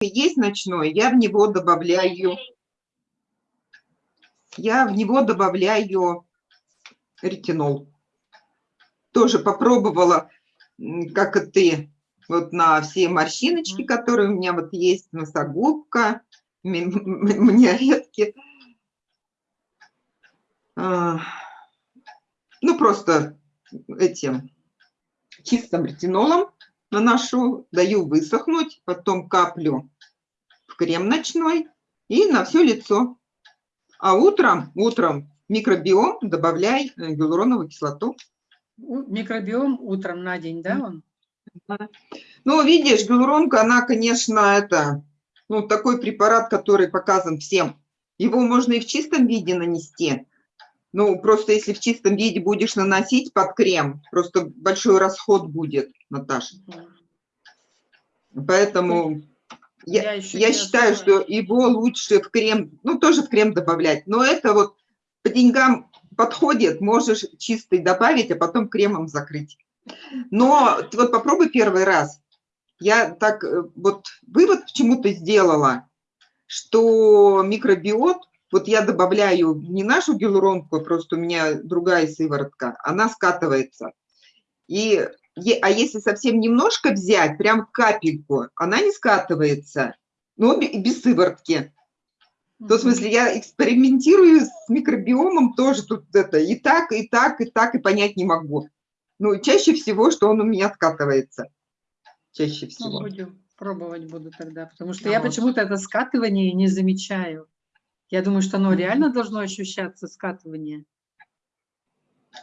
есть ночной, я в него добавляю, я в него добавляю ретинол. Тоже попробовала, как и ты, вот на все морщиночки, которые у меня вот есть, носогубка, мне редки. А, ну, просто этим чистым ретинолом наношу, даю высохнуть, потом каплю в крем ночной и на все лицо. А утром, утром микробиом добавляй э, гиалуроновую кислоту. Микробиом утром на день, да, он? Ну, видишь, гиалуронка, она, конечно, это, ну, такой препарат, который показан всем. Его можно и в чистом виде нанести. Ну, просто если в чистом виде будешь наносить под крем, просто большой расход будет, Наташа. Поэтому я, я, я считаю, что его лучше в крем, ну, тоже в крем добавлять. Но это вот по деньгам подходит, можешь чистый добавить, а потом кремом закрыть. Но вот попробуй первый раз. Я так э, вот вывод почему-то сделала, что микробиот, вот я добавляю не нашу гиалуронку, просто у меня другая сыворотка, она скатывается. И, а если совсем немножко взять, прям капельку, она не скатывается, но без сыворотки. То, в смысле, я экспериментирую с микробиомом тоже тут это и так, и так, и так, и понять не могу. Ну, чаще всего, что он у меня скатывается. Чаще всего. Ну, будем пробовать буду тогда, потому что а я вот. почему-то это скатывание не замечаю. Я думаю, что оно реально должно ощущаться, скатывание.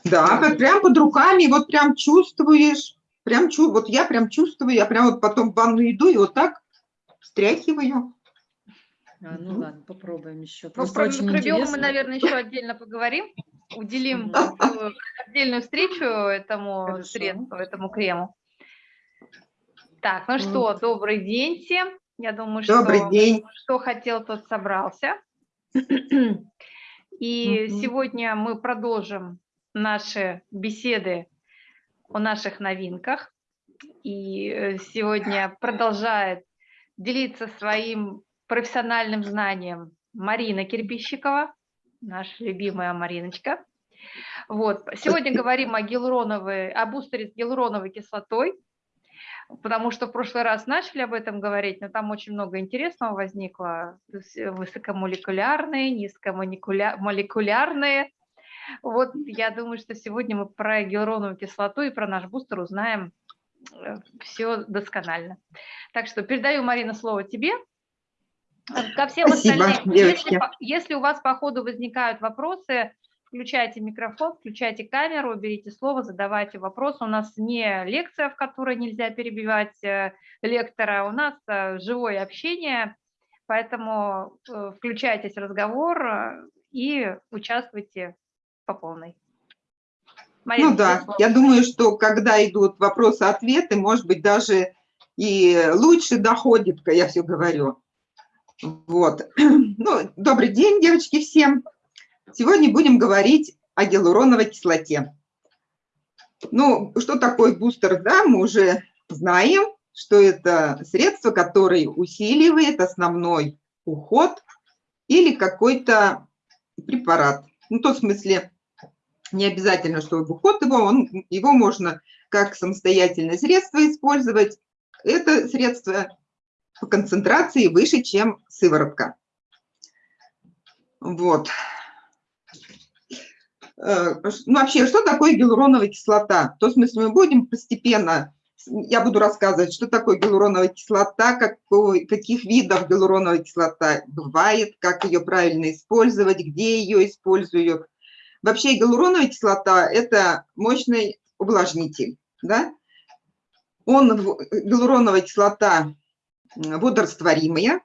Да, как прям под руками, вот прям чувствуешь, прям чу, вот я прям чувствую, я прям вот потом в ванну иду и вот так встряхиваю. А, ну ладно, попробуем еще. Ну, про микробиом мы, наверное, еще отдельно поговорим уделим отдельную встречу этому Хорошо. средству, этому крему. Так, ну что, добрый день всем. Я думаю, добрый что день. что хотел, тот собрался. И сегодня мы продолжим наши беседы о наших новинках. И э, сегодня продолжает делиться своим профессиональным знанием Марина Кирпищикова наша любимая Мариночка. Вот. Сегодня говорим о гиалуроновой, о бустере с гиалуроновой кислотой, потому что в прошлый раз начали об этом говорить, но там очень много интересного возникло, высокомолекулярные, низкомолекулярные. Вот я думаю, что сегодня мы про гиалуроновую кислоту и про наш бустер узнаем э, все досконально. Так что передаю, Марина, слово тебе. Ко всем Спасибо, остальным, если, если у вас по ходу возникают вопросы, включайте микрофон, включайте камеру, берите слово, задавайте вопросы. У нас не лекция, в которой нельзя перебивать э, лектора, у нас э, живое общение, поэтому э, включайтесь в разговор и участвуйте по полной. Марина, ну да, я думаю, что когда идут вопросы-ответы, может быть, даже и лучше доходит, я все говорю, вот. Ну, добрый день, девочки, всем. Сегодня будем говорить о гиалуроновой кислоте. Ну, что такое бустер, да, мы уже знаем, что это средство, которое усиливает основной уход или какой-то препарат. Ну, в том смысле, не обязательно, что уход его, он, его можно как самостоятельное средство использовать. Это средство по концентрации выше, чем сыворотка. Вот. Э, ну, вообще, что такое гиалуроновая кислота? То, смысле, мы будем постепенно, я буду рассказывать, что такое гиалуроновая кислота, какой, каких видов гиалуроновая кислота бывает, как ее правильно использовать, где ее используют. Вообще, гиалуроновая кислота – это мощный увлажнитель. Да? Он, гиалуроновая кислота водорастворимая,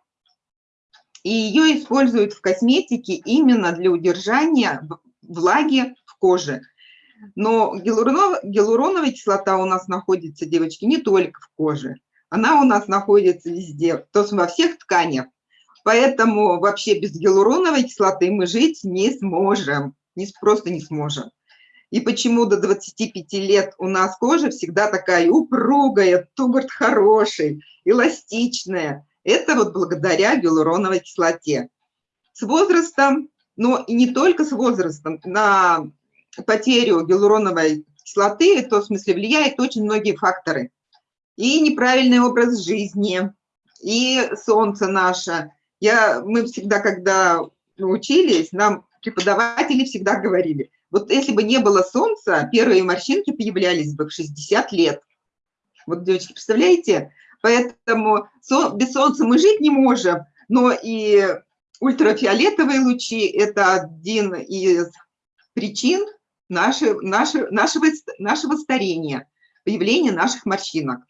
и ее используют в косметике именно для удержания влаги в коже. Но гиалуронов, гиалуроновая кислота у нас находится, девочки, не только в коже. Она у нас находится везде, то есть во всех тканях. Поэтому вообще без гиалуроновой кислоты мы жить не сможем, не, просто не сможем. И почему до 25 лет у нас кожа всегда такая упругая, тугорт хороший, эластичная. Это вот благодаря гиалуроновой кислоте. С возрастом, но и не только с возрастом, на потерю гиалуроновой кислоты, то в смысле влияет очень многие факторы. И неправильный образ жизни, и солнце наше. Я, мы всегда, когда учились, нам преподаватели всегда говорили, вот если бы не было солнца, первые морщинки появлялись бы в 60 лет. Вот, девочки, представляете? Поэтому без солнца мы жить не можем, но и ультрафиолетовые лучи – это один из причин наши, наши, нашего, нашего старения, появления наших морщинок.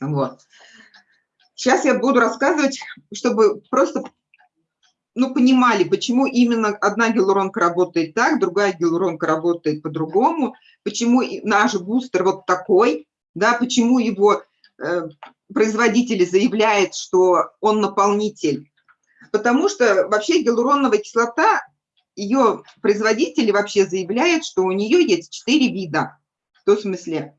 Вот. Сейчас я буду рассказывать, чтобы просто ну, понимали, почему именно одна гиалуронка работает так, другая гиалуронка работает по-другому, почему наш бустер вот такой, да, почему его э, производители заявляют, что он наполнитель. Потому что вообще гиалуроновая кислота, ее производители вообще заявляют, что у нее есть четыре вида. В том смысле,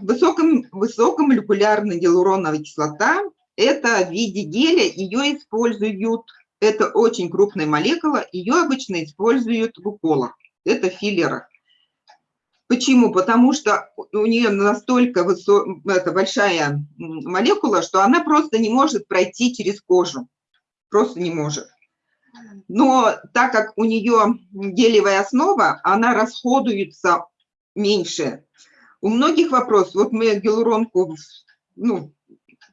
высоком, высокомолекулярная гиалуроновая кислота, это в виде геля, ее используют, это очень крупная молекула, ее обычно используют в уколах, это филлеры. Почему? Потому что у нее настолько высо... это большая молекула, что она просто не может пройти через кожу, просто не может. Но так как у нее гелевая основа, она расходуется меньше. У многих вопрос, вот мы гиалуронку ну,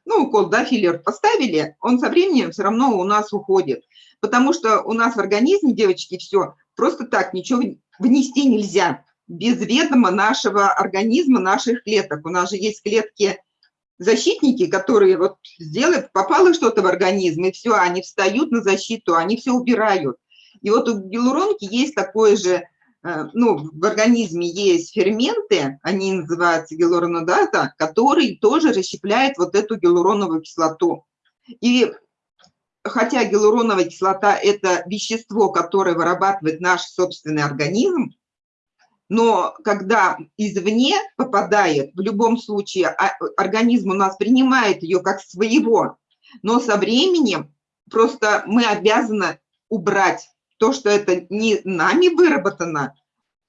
ну, укол, да, филлер поставили, он со временем все равно у нас уходит. Потому что у нас в организме, девочки, все, просто так ничего внести нельзя без ведома нашего организма, наших клеток. У нас же есть клетки защитники, которые вот сделают, попало что-то в организм, и все, они встают на защиту, они все убирают. И вот у гиалуронки есть такое же Э, ну, в организме есть ферменты, они называются гиалуронодата, которые тоже расщепляют вот эту гиалуроновую кислоту. И хотя гиалуроновая кислота – это вещество, которое вырабатывает наш собственный организм, но когда извне попадает, в любом случае а, организм у нас принимает ее как своего, но со временем просто мы обязаны убрать то, что это не нами выработано,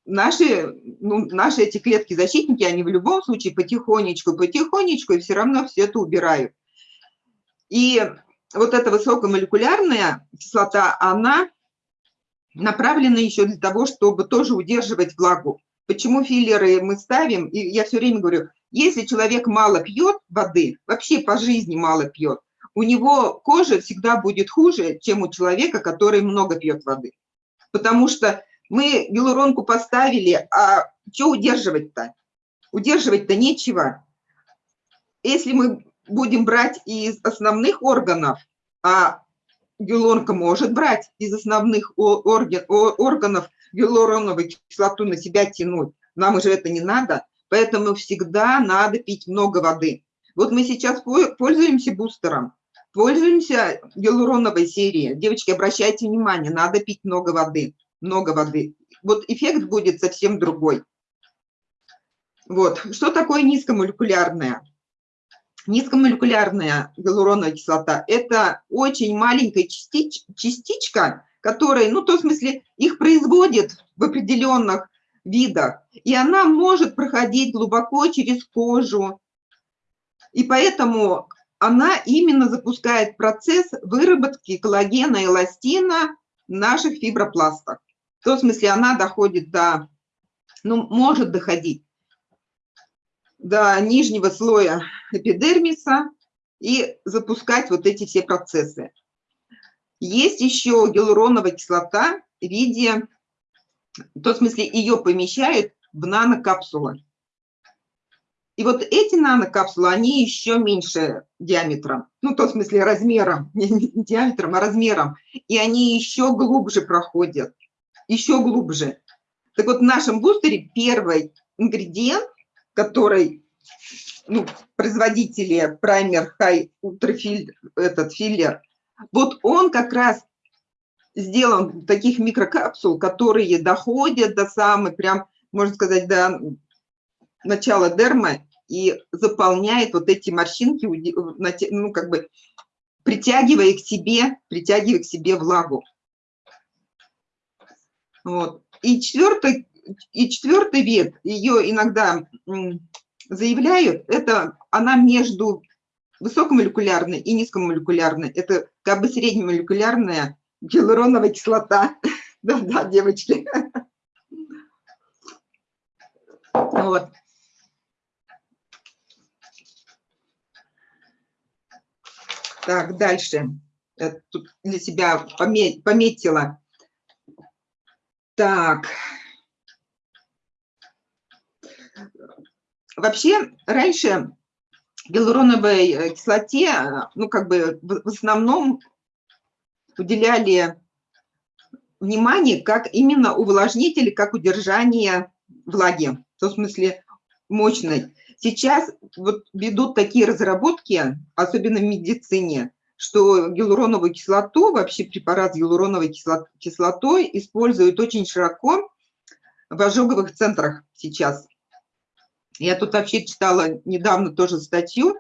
наши, ну, наши эти клетки-защитники, они в любом случае потихонечку, потихонечку и все равно все это убирают. И вот эта высокомолекулярная кислота, она направлена еще для того, чтобы тоже удерживать влагу. Почему филлеры мы ставим? И я все время говорю, если человек мало пьет воды, вообще по жизни мало пьет, у него кожа всегда будет хуже, чем у человека, который много пьет воды. Потому что мы гиалуронку поставили, а что удерживать-то? Удерживать-то нечего. Если мы будем брать из основных органов, а гиалуронка может брать из основных орган, органов гиалуроновую кислоту на себя тянуть, нам уже это не надо, поэтому всегда надо пить много воды. Вот мы сейчас пользуемся бустером, Пользуемся гиалуроновой серией. Девочки, обращайте внимание, надо пить много воды. Много воды. Вот эффект будет совсем другой. Вот. Что такое низкомолекулярная? Низкомолекулярная гиалуроновая кислота – это очень маленькая частич, частичка, которая, ну, то в смысле, их производят в определенных видах, и она может проходить глубоко через кожу. И поэтому она именно запускает процесс выработки коллагена и эластина в наших фибропластах. В том смысле она доходит до, ну, может доходить до нижнего слоя эпидермиса и запускать вот эти все процессы. Есть еще гиалуроновая кислота в виде, в том смысле ее помещают в нанокапсулы. И вот эти нанокапсулы, они еще меньше диаметром, ну, в том смысле размером, не диаметром, а размером, и они еще глубже проходят, еще глубже. Так вот, в нашем бустере первый ингредиент, который ну, производители праймер ультрафиль, этот филлер, вот он как раз сделан таких микрокапсул, которые доходят до самой, прям, можно сказать, до начала дермы, и заполняет вот эти морщинки, ну, как бы притягивая к себе, притягивая к себе влагу. Вот. И четвертый, и четвертый вид, ее иногда заявляют, это она между высокомолекулярной и низкомолекулярной. Это как бы среднемолекулярная гиалуроновая кислота. Да-да, девочки. Вот. Так, дальше. Я тут для себя пометила. Так. Вообще, раньше гиалуроновой э, кислоте, ну, как бы в основном уделяли внимание как именно увлажнитель, как удержание влаги, в смысле мощной. Сейчас вот ведут такие разработки, особенно в медицине, что гиалуроновую кислоту, вообще препарат с гиалуроновой кислотой используют очень широко в ожоговых центрах сейчас. Я тут вообще читала недавно тоже статью,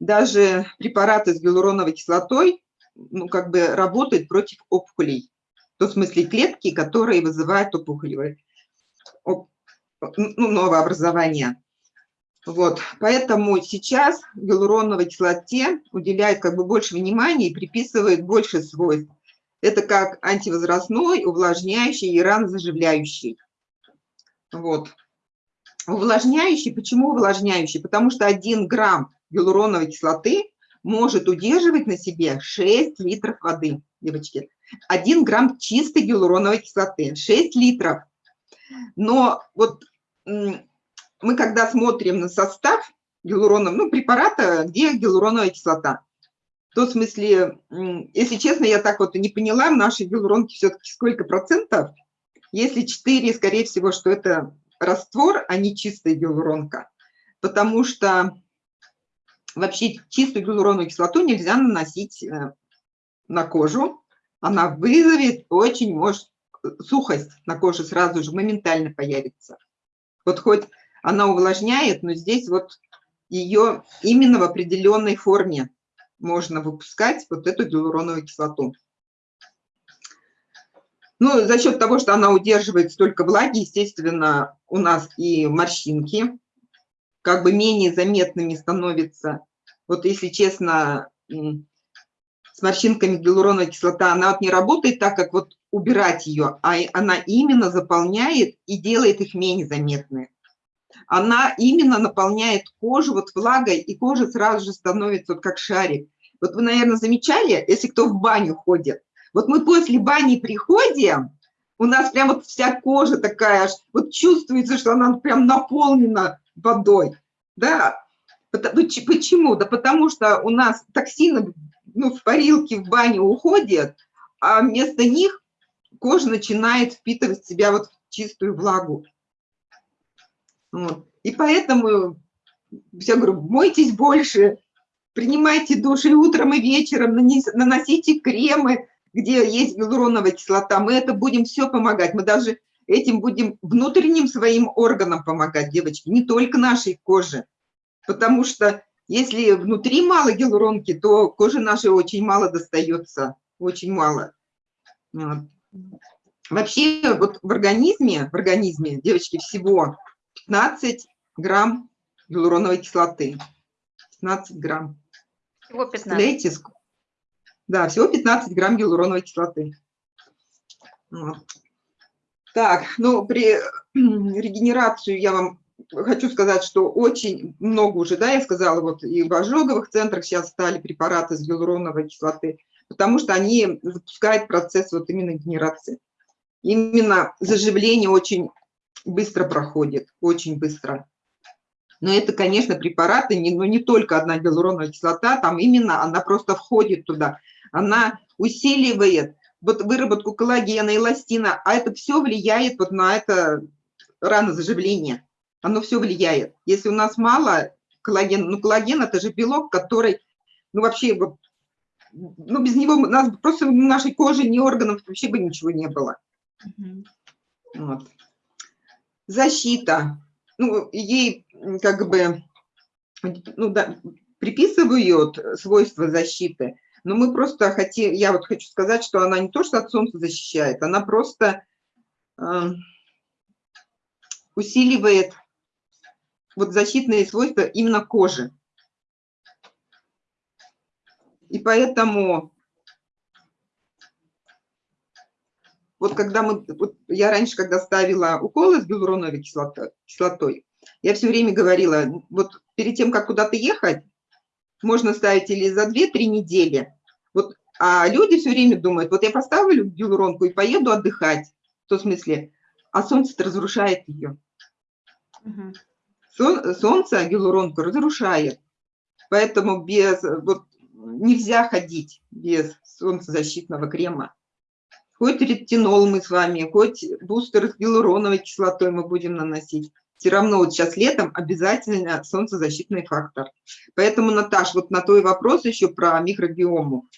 даже препараты с гиалуроновой кислотой, ну, как бы работают против опухолей. В том смысле клетки, которые вызывают опухолевые, оп, ну, новообразование. Вот, поэтому сейчас гиалуроновой кислоте уделяют как бы больше внимания и приписывают больше свойств. Это как антивозрастной, увлажняющий и ранозаживляющий. Вот. Увлажняющий, почему увлажняющий? Потому что 1 грамм гиалуроновой кислоты может удерживать на себе 6 литров воды, девочки. 1 грамм чистой гиалуроновой кислоты, 6 литров. Но вот мы когда смотрим на состав гиалуронов, ну, препарата, где гиалуроновая кислота, то в смысле, если честно, я так вот и не поняла, в нашей гиалуронке все-таки сколько процентов, если 4, скорее всего, что это раствор, а не чистая гиалуронка, потому что вообще чистую гиалуроновую кислоту нельзя наносить э, на кожу, она вызовет очень, может, сухость на коже сразу же моментально появится. Вот хоть она увлажняет, но здесь вот ее именно в определенной форме можно выпускать, вот эту гиалуроновую кислоту. Ну, за счет того, что она удерживает столько влаги, естественно, у нас и морщинки как бы менее заметными становятся. Вот если честно, с морщинками гиалуроновая кислота, она вот не работает так, как вот убирать ее, а она именно заполняет и делает их менее заметными она именно наполняет кожу вот влагой, и кожа сразу же становится вот как шарик. Вот вы, наверное, замечали, если кто в баню ходит, вот мы после бани приходим, у нас прям вот вся кожа такая, вот чувствуется, что она прям наполнена водой, да, Почему? Да потому что у нас токсины ну, в парилке, в бане уходят, а вместо них кожа начинает впитывать в себя вот чистую влагу. Вот. И поэтому я говорю, мойтесь больше, принимайте душ и утром, и вечером, наносите кремы, где есть гиалуроновая кислота. Мы это будем все помогать. Мы даже этим будем внутренним своим органам помогать, девочки, не только нашей коже. Потому что если внутри мало гиалуронки, то коже нашей очень мало достается, очень мало. Вот. Вообще вот в организме, в организме, девочки, всего 15 грамм гиалуроновой кислоты. 15 грамм. Всего 15. Да, всего 15 грамм гиалуроновой кислоты. Вот. Так, ну, при регенерацию я вам хочу сказать, что очень много уже, да, я сказала, вот и в ожоговых центрах сейчас стали препараты с гиалуроновой кислоты, потому что они запускают процесс вот именно генерации. Именно заживление очень быстро проходит, очень быстро. Но это, конечно, препараты, не, но не только одна гиалуроновая кислота, там именно она просто входит туда. Она усиливает вот выработку коллагена, эластина, а это все влияет вот на это ранозаживление. Оно все влияет. Если у нас мало коллагена, ну коллаген это же белок, который, ну вообще, вот, ну без него у нас просто нашей коже, ни органов вообще бы ничего не было. Вот защита. Ну, ей как бы ну, да, приписывают свойства защиты, но мы просто хотим, я вот хочу сказать, что она не то, что от солнца защищает, она просто э, усиливает вот защитные свойства именно кожи. И поэтому вот когда мы, вот я раньше, когда ставила уколы с гиалуроновой кислотой, кислотой, я все время говорила, вот перед тем, как куда-то ехать, можно ставить или за 2-3 недели. Вот, а люди все время думают, вот я поставлю гиалуронку и поеду отдыхать. В том смысле, а солнце разрушает ее. Угу. солнце гиалуронку разрушает. Поэтому без, вот, нельзя ходить без солнцезащитного крема. Хоть ретинол мы с вами, хоть бустер с гиалуроновой кислотой мы будем наносить. Все равно вот сейчас летом обязательно солнцезащитный фактор. Поэтому, Наташ, вот на твой вопрос еще про микробиому.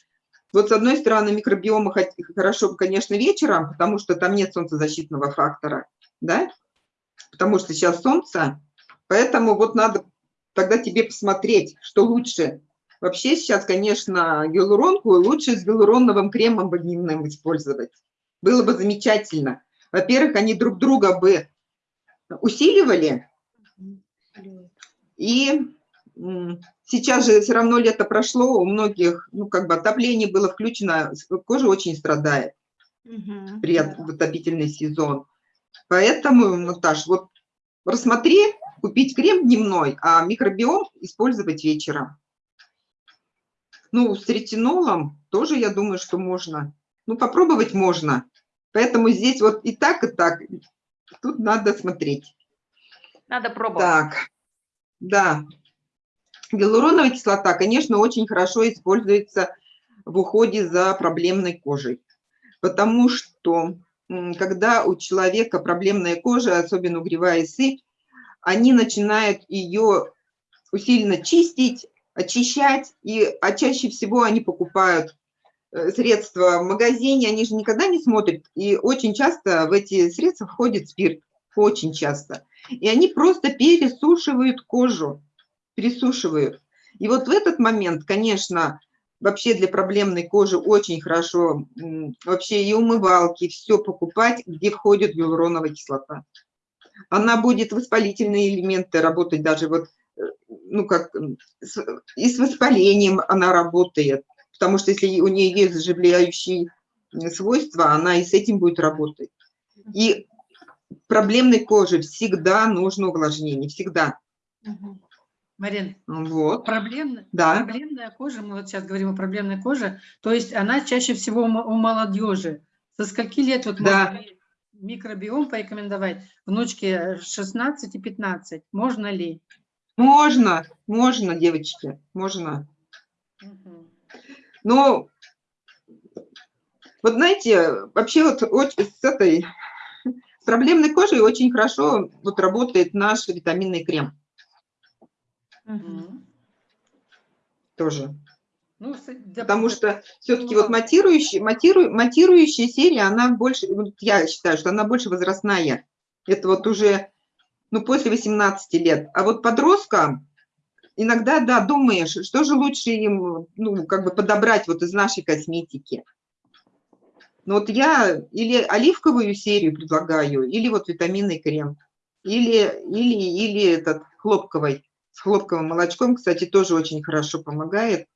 Вот с одной стороны, микробиома хорошо, конечно, вечером, потому что там нет солнцезащитного фактора, да? Потому что сейчас солнце, поэтому вот надо тогда тебе посмотреть, что лучше, Вообще сейчас, конечно, гиалуронку лучше с гиалуроновым кремом дневным использовать. Было бы замечательно. Во-первых, они друг друга бы усиливали. И сейчас же все равно лето прошло, у многих, ну, как бы отопление было включено, кожа очень страдает угу. при отопительный сезон. Поэтому, Наташ, вот рассмотри, купить крем дневной, а микробиом использовать вечером. Ну, с ретинолом тоже, я думаю, что можно. Ну, попробовать можно. Поэтому здесь вот и так, и так. Тут надо смотреть. Надо пробовать. Так, да. Гиалуроновая кислота, конечно, очень хорошо используется в уходе за проблемной кожей. Потому что, когда у человека проблемная кожа, особенно угревая сыпь, они начинают ее усиленно чистить, очищать, и, а чаще всего они покупают средства в магазине, они же никогда не смотрят, и очень часто в эти средства входит спирт, очень часто. И они просто пересушивают кожу, пересушивают. И вот в этот момент, конечно, вообще для проблемной кожи очень хорошо вообще и умывалки, все покупать, где входит гиалуроновая кислота. Она будет воспалительные элементы работать даже вот ну, как, и с воспалением она работает, потому что если у нее есть заживляющие свойства, она и с этим будет работать. И проблемной коже всегда нужно увлажнение, всегда. Марин, вот. проблемная, да. проблемная кожа, мы вот сейчас говорим о проблемной коже, то есть она чаще всего у молодежи. Со скольки лет вот да. микробиом порекомендовать? Внучке 16 и 15. Можно ли? Можно, можно, девочки, можно. Но, вот знаете, вообще вот с этой с проблемной кожей очень хорошо вот работает наш витаминный крем. Угу. Тоже. Ну, да, Потому что все-таки ну, вот матирующая, матиру, матирующая серия, она больше, я считаю, что она больше возрастная. Это вот уже ну, после 18 лет. А вот подросткам иногда, да, думаешь, что же лучше им, ну, как бы подобрать вот из нашей косметики. Ну, вот я или оливковую серию предлагаю, или вот витаминный крем, или, или, или этот хлопковый, с хлопковым молочком, кстати, тоже очень хорошо помогает.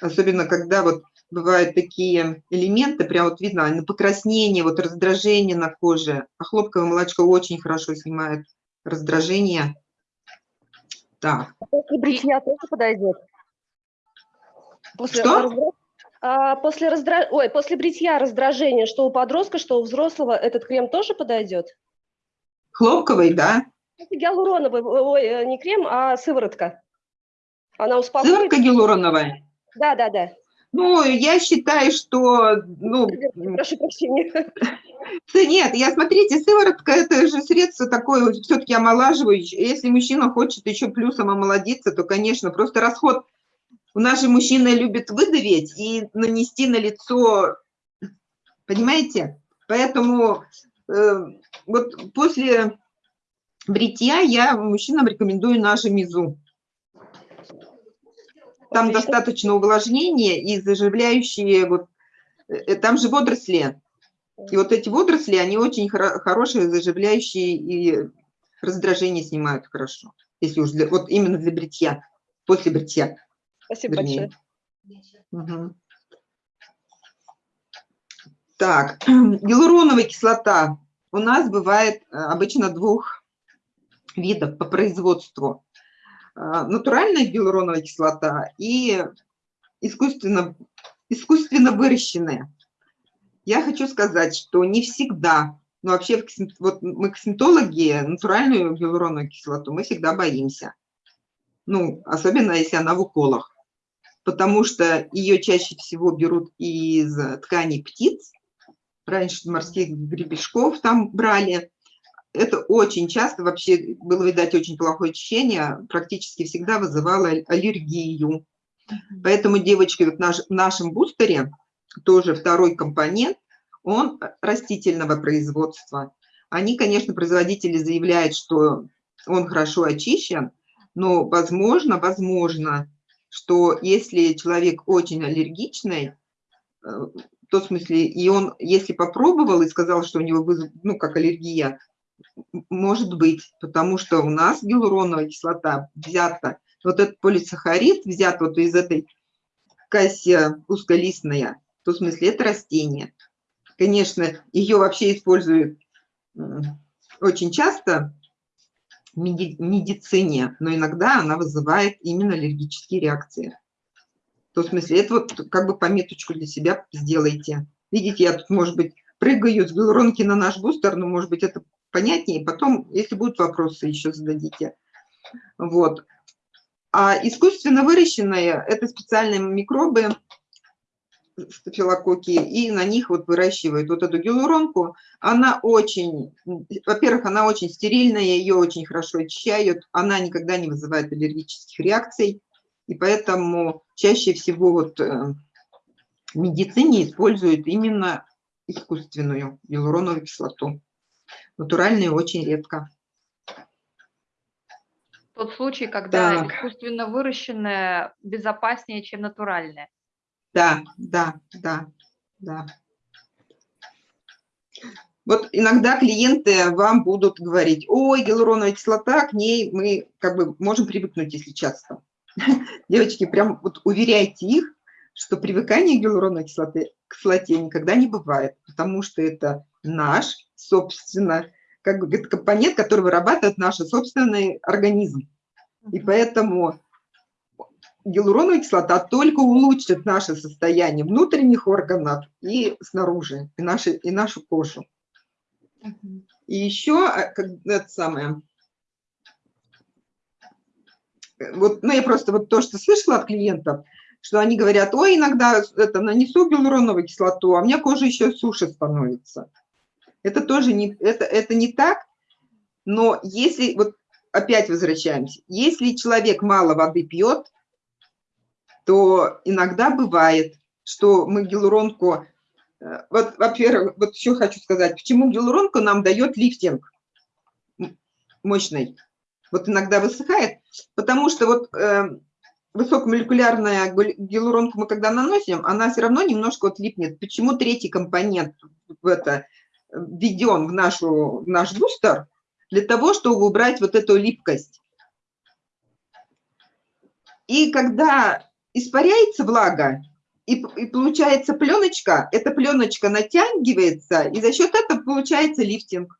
Особенно, когда вот бывают такие элементы, прям вот видно, на покраснение, вот раздражение на коже. А хлопковое молочко очень хорошо снимает раздражение. Так. А после бритья тоже подойдет? После что? А после, раздра... Ой, после бритья раздражение, что у подростка, что у взрослого, этот крем тоже подойдет? Хлопковый, да. Это гиалуроновый, ой, э, не крем, а сыворотка. Она успокоит. Сыворотка гиалуроновая? Да, да, да. Ну, я считаю, что... Ну, Прошу прощения. Нет, я, смотрите, сыворотка – это же средство такое все-таки омолаживающее. Если мужчина хочет еще плюсом омолодиться, то, конечно, просто расход. У нас же мужчины любят выдавить и нанести на лицо, понимаете? Поэтому э, вот после бритья я мужчинам рекомендую нашу мизу. Там достаточно увлажнения и заживляющие, вот, э, там же водоросли. И вот эти водоросли, они очень хоро- хорошие, заживляющие и раздражение снимают хорошо. Если уж для, вот именно для бритья, после бритья. Спасибо вернее. большое. Мгм. Так, гиалуроновая кислота у нас бывает э, обычно двух видов по производству. А, Натуральная гиалуроновая кислота и искусственно, искусственно выращенная. Я хочу сказать, что не всегда, ну вообще вот мы косметологи, натуральную гиалуроновую кислоту мы всегда боимся. Ну, особенно если она в уколах потому что ее чаще всего берут из тканей птиц. Раньше морских гребешков там брали. Это очень часто, вообще было, видать, очень плохое ощущение, практически всегда вызывало аллергию. Поэтому, девочки, вот наш, в нашем бустере тоже второй компонент, он растительного производства. Они, конечно, производители заявляют, что он хорошо очищен, но возможно, возможно, что если человек очень аллергичный, э, то в смысле, и он, если попробовал и сказал, что у него, вызов- ну, как аллергия, может быть, потому что у нас гиалуроновая кислота взята, вот этот полисахарид взят вот из этой кассия узколистная, то в смысле это растение. Конечно, ее вообще используют очень часто в меди- медицине, но иногда она вызывает именно аллергические реакции. То в смысле, это вот как бы пометочку для себя сделайте. Видите, я тут, может быть, прыгаю с гиалуронки на наш бустер, но, может быть, это понятнее. Потом, если будут вопросы, еще зададите. Вот. А искусственно выращенные – это специальные микробы, стафилококки, и на них вот выращивают вот эту гиалуронку. Она очень, во-первых, она очень стерильная, ее очень хорошо очищают, она никогда не вызывает аллергических реакций, и поэтому чаще всего вот э, в медицине используют именно искусственную гиалуроновую кислоту. Натуральную очень редко. Тот случай, когда Так. искусственно выращенное безопаснее, чем натуральное. Да, да, да, да. Вот иногда клиенты вам будут говорить, ой, гиалуроновая кислота, к ней мы как бы можем привыкнуть, если часто. Девочки, прям вот уверяйте их, что привыкание к гиалуроновой кислоте, кислоте никогда не бывает, потому что это наш, собственно, как бы компонент, который вырабатывает наш собственный организм. И поэтому гиалуроновая кислота только улучшит наше состояние внутренних органов и снаружи, и, наши, и нашу кожу. И еще, а, как, это самое, э, вот, ну, я просто вот то, что слышала от клиентов, что они говорят, ой, иногда это, нанесу гиалуроновую кислоту, а у меня кожа еще суше становится. Это тоже не, это, это не так, но если, вот опять возвращаемся, если человек мало воды пьет, то иногда бывает, что мы гиалуронку, э, вот, во-первых, вот еще хочу сказать, почему гиалуронку нам дает лифтинг мощный. Вот иногда высыхает, потому что вот э, высокомолекулярная гиалуронку мы когда наносим, она все равно немножко вот липнет. Почему третий компонент в это введен в, нашу, в наш бустер? Для того, чтобы убрать вот эту липкость. И когда испаряется влага, и, и получается пленочка, эта пленочка натягивается, и за счет этого получается лифтинг.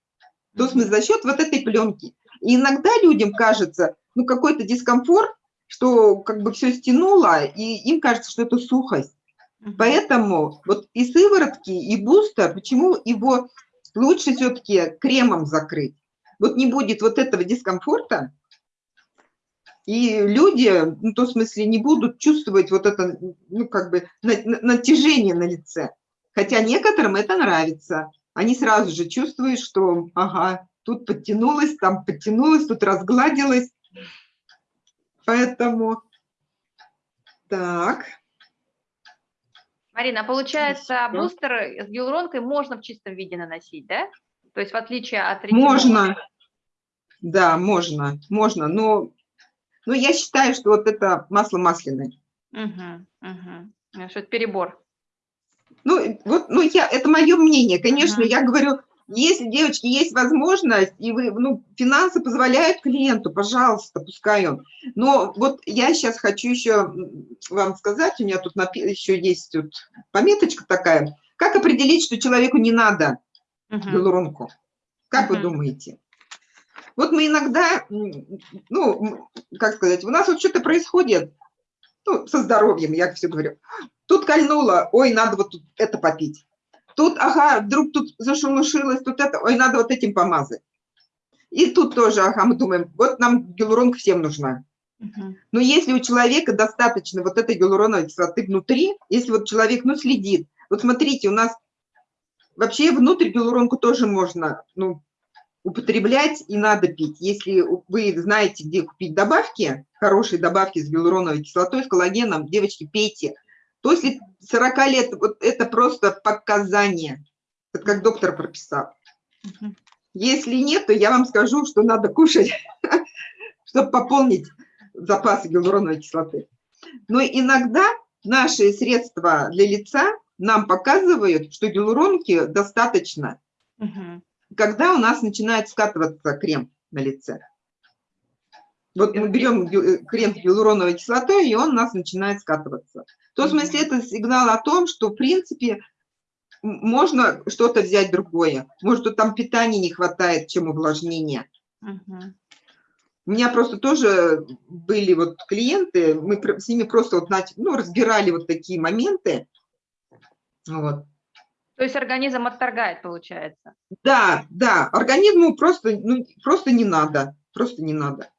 То есть мы за счет вот этой пленки. И иногда людям кажется, ну, какой-то дискомфорт, что как бы все стянуло, и им кажется, что это сухость. Поэтому вот и сыворотки, и бустер, почему его лучше все-таки кремом закрыть? Вот не будет вот этого дискомфорта, и люди, ну, то в смысле, не будут чувствовать вот это, ну, как бы, на- на- натяжение на лице. Хотя некоторым это нравится. Они сразу же чувствуют, что, ага, тут подтянулась, там подтянулась, тут разгладилась. Поэтому, так, Марина, а получается, бустер с гиалуронкой можно в чистом виде наносить, да? То есть в отличие от ретинола. можно, да, можно, можно, но, но я считаю, что вот это масло масляное. Угу, угу. Что это перебор. Ну, вот, ну, я, это мое мнение. Конечно, я говорю, если, девочки, есть возможность, и вы, ну, финансы позволяют клиенту, пожалуйста, пускай он. Но вот я сейчас хочу еще вам сказать, у меня тут еще есть тут пометочка такая, как определить, что человеку не надо гиалуронку? Как uh вы думаете? Вот мы иногда, ну, как сказать, у нас вот что-то происходит, ну, со здоровьем, я все говорю. Тут кольнуло, ой, надо вот тут это попить. Тут, ага, вдруг тут зашелушилось, тут это, ой, надо вот этим помазать. И тут тоже, ага, мы думаем, вот нам гиалуронка всем нужна. Но если у человека достаточно вот этой гиалуроновой кислоты внутри, если вот человек, ну, следит, вот смотрите, у нас вообще внутрь гиалуронку тоже можно, ну, употреблять и надо пить. Если вы знаете, где купить добавки, хорошие добавки с гиалуроновой кислотой, с коллагеном, девочки, пейте. После 40 лет вот это просто показание, это как доктор прописал. Если нет, то я вам скажу, что надо кушать, чтобы пополнить запасы гиалуроновой кислоты. Но иногда наши средства для лица нам показывают, что гиалуронки достаточно, угу. когда у нас начинает скатываться крем на лице. Вот мы берем э, крем с гиалуроновой кислотой, и он у нас начинает скатываться. В том смысле это сигнал о том, что, в принципе, можно что-то взять другое. Может, там питания не хватает, чем увлажнение. Угу. У меня просто тоже были вот клиенты, мы с ними просто вот, ну, разбирали вот такие моменты. Вот. То есть организм отторгает, получается? Да, да, организму просто, ну, просто не надо, просто не надо.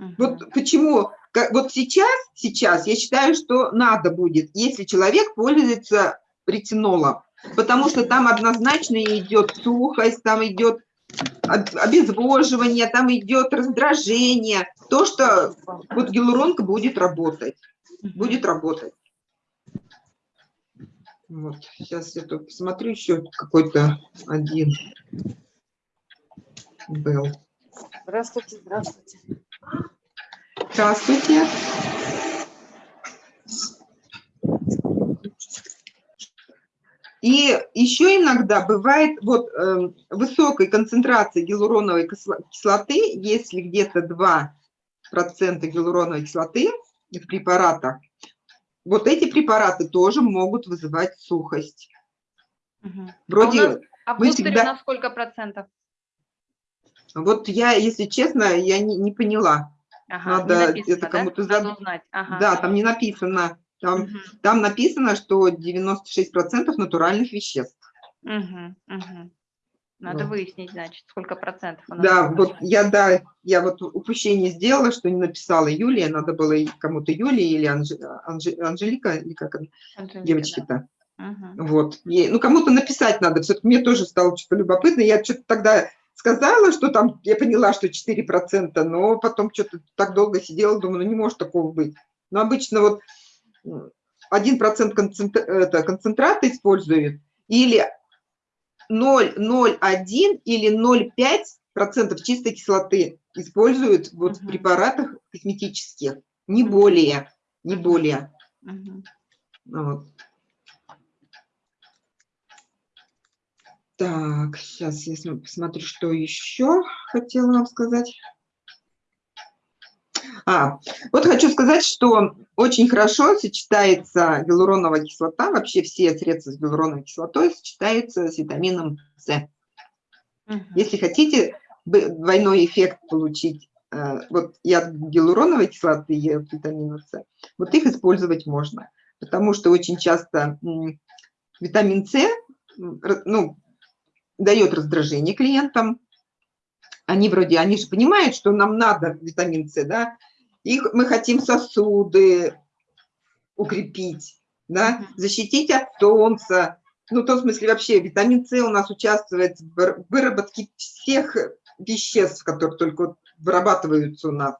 Угу. Вот почему, как, вот сейчас, сейчас я считаю, что надо будет, если человек пользуется ретинолом, потому что там однозначно идет сухость, там идет обезвоживание, там идет раздражение, то, что вот гиалуронка будет работать, будет работать. Вот, сейчас я тут посмотрю, еще какой-то один был. Здравствуйте, здравствуйте. Здравствуйте. И еще иногда бывает вот э, высокой концентрации гиалуроновой кислоты, если где-то 2% гиалуроновой кислоты в препаратах, вот эти препараты тоже могут вызывать сухость. Угу. Вроде а, нас, а в всегда... у нас сколько процентов? Вот я, если честно, я не, не поняла. Ага, Надо написано, это кому-то да? задать. узнать. Ага. Да, там не написано. Там, угу. там написано, что 96% натуральных веществ. Угу, угу. Надо вот. выяснить, значит, сколько процентов. Да, вот я, да, я вот упущение сделала, что не написала Юлия, надо было кому-то Юлия или Анж... Анж... Анжелика, или как она, девочки-то. Да. Угу. Вот, ну кому-то написать надо, все-таки мне тоже стало что-то любопытно, я что-то тогда сказала, что там, я поняла, что 4%, но потом что-то так долго сидела, думаю, ну не может такого быть. Но обычно вот 1% концентр... это, концентрата используют, или 0,01 или 0,5% чистой кислоты используют вот угу. в препаратах косметических, не более, не более. Угу. Вот. Так, сейчас я посмотрю, что еще хотела вам сказать. А, вот хочу сказать, что очень хорошо сочетается гиалуроновая кислота, вообще все средства с гиалуроновой кислотой сочетаются с витамином С. Угу. Если хотите двойной эффект получить, э, вот и от гиалуроновой кислоты, и от витамина С, вот их использовать можно, потому что очень часто витамин С ну, дает раздражение клиентам, они вроде, они же понимают, что нам надо витамин С, да, их мы хотим сосуды укрепить, да, защитить от солнца. Ну, в том смысле вообще витамин С у нас участвует в выработке всех веществ, которые только вырабатываются у нас.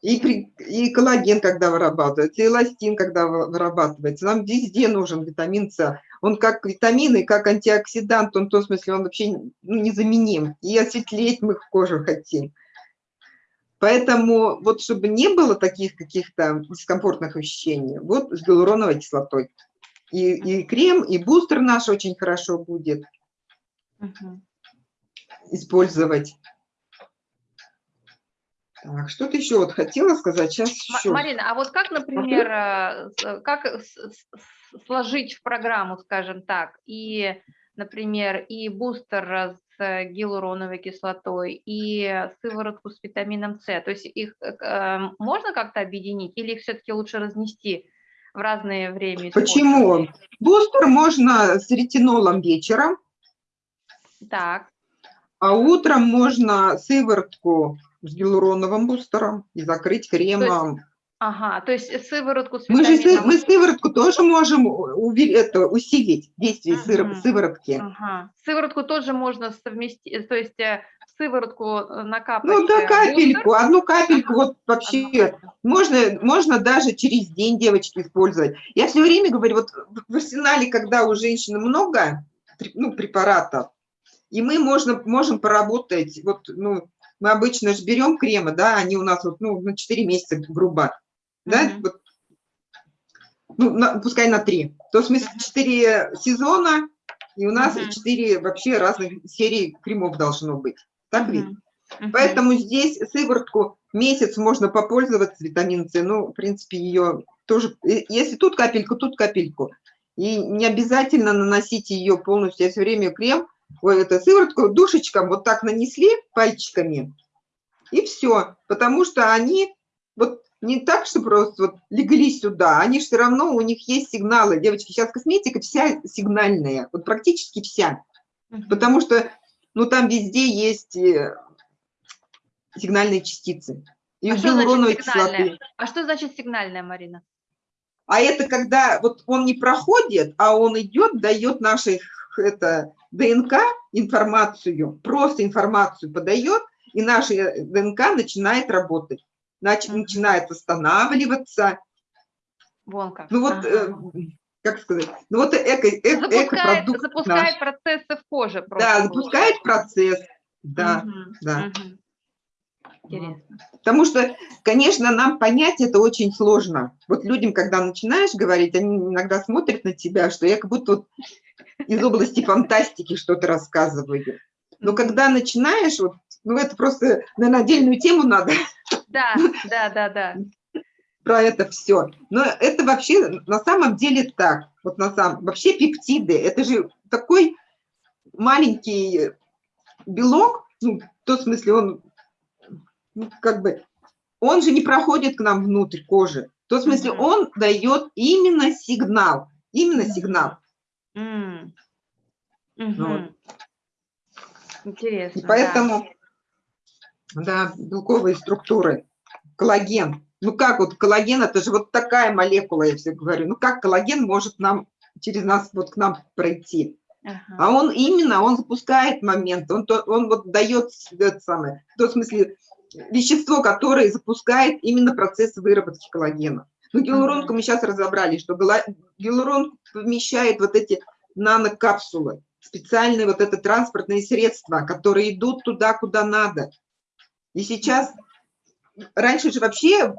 И, при, и коллаген, когда вырабатывается, и эластин, когда вырабатывается. Нам везде нужен витамин С. Он как витамин и как антиоксидант, он в том смысле, он вообще ну, незаменим. И осветлеть мы кожу хотим. Поэтому вот чтобы не было таких каких-то дискомфортных ощущений, вот с гиалуроновой кислотой. И, и крем, и бустер наш очень хорошо будет использовать. Так, что-то еще вот хотела сказать, сейчас еще. Марина, а вот как, например, э, с- как сложить в программу, скажем так, и, например, и бустер э, с гиалуроновой кислотой, и сыворотку с витамином С? То есть их э, э, можно как-то объединить или их все-таки лучше разнести в разное время? Почему? Бустер можно с ретинолом вечером, Так, а утром можно сыворотку с гиалуроновым бустером и закрыть кремом. ага, то есть сыворотку с Мы же мы сыворотку тоже можем это, усилить действие сыр- Мгм. сыворотки. Ага. Сыворотку тоже можно совместить, то есть э, сыворотку э, накапать. Ну да, э, капельку, бустер, одну капельку, вот одну вообще капельку. можно, можно даже через день девочки использовать. Я все время говорю, вот в- арсенале, когда у женщины много ну, препаратов, и мы можно, можем поработать, вот, ну, мы обычно же берем кремы, да, они у нас вот, ну, на 4 месяца, грубо, да, Мгм. вот, ну, на- пускай на 3. То есть смысле 4 сезона, и у нас Мгм. 4 вообще разных серий кремов должно быть. Так ведь? Мгм. Мгм. Поэтому здесь сыворотку месяц можно попользоваться витамин С. Ну, в принципе, ее тоже, э, если тут капельку, тут капельку. И не обязательно наносить ее полностью. Я все время крем, ой, это сыворотку душечком вот так нанесли пальчиками, и все. Потому что они вот не так, что просто вот легли сюда, они все равно, у них есть сигналы. Девочки, сейчас косметика вся сигнальная, вот практически вся. Потому что, ну, там везде есть э, сигнальные частицы. И А что значит кислоты. А что значит сигнальная, Марина? А это когда вот он не проходит, а он идет, дает нашей х- это, ДНК информацию, просто информацию подает, и наша э, ДНК начинает работать. Мгм. начинает восстанавливаться. Вон как. Ну вот, Ага. э, как сказать, ну вот эко, э- запускает, экопродукт запускает наш. процессы в коже. просто Да, запускает процесс. Да. Мгм. да. Мгм. Интересно. Потому что, конечно, нам понять это очень сложно. Вот людям, когда начинаешь говорить, они иногда смотрят на тебя, что я как будто вот из области фантастики что-то рассказываю. Но когда начинаешь, вот, ну это просто, наверное, отдельную тему надо Да, да, да, да. про это все. Но это вообще на самом деле так. Вот на самом вообще пептиды, это же такой маленький белок, ну, в том смысле он ну, как бы, он же не проходит к нам внутрь кожи. В том смысле Мгм. он дает именно сигнал, именно сигнал. М. Ну Мгм. Интересно. И да. поэтому, да, белковые структуры, коллаген. Ну как вот коллаген, это же вот такая молекула, я все говорю. Ну как коллаген может нам через нас вот к нам пройти? Ага. А он именно, он запускает момент, он, то, он вот дает это самое, в том смысле вещество, которое запускает именно процесс выработки коллагена. Ну, гиалуронку мы сейчас разобрали, что гиалурон помещает вот эти нанокапсулы, специальные вот это транспортные средства, которые идут туда, куда надо. И сейчас, раньше же вообще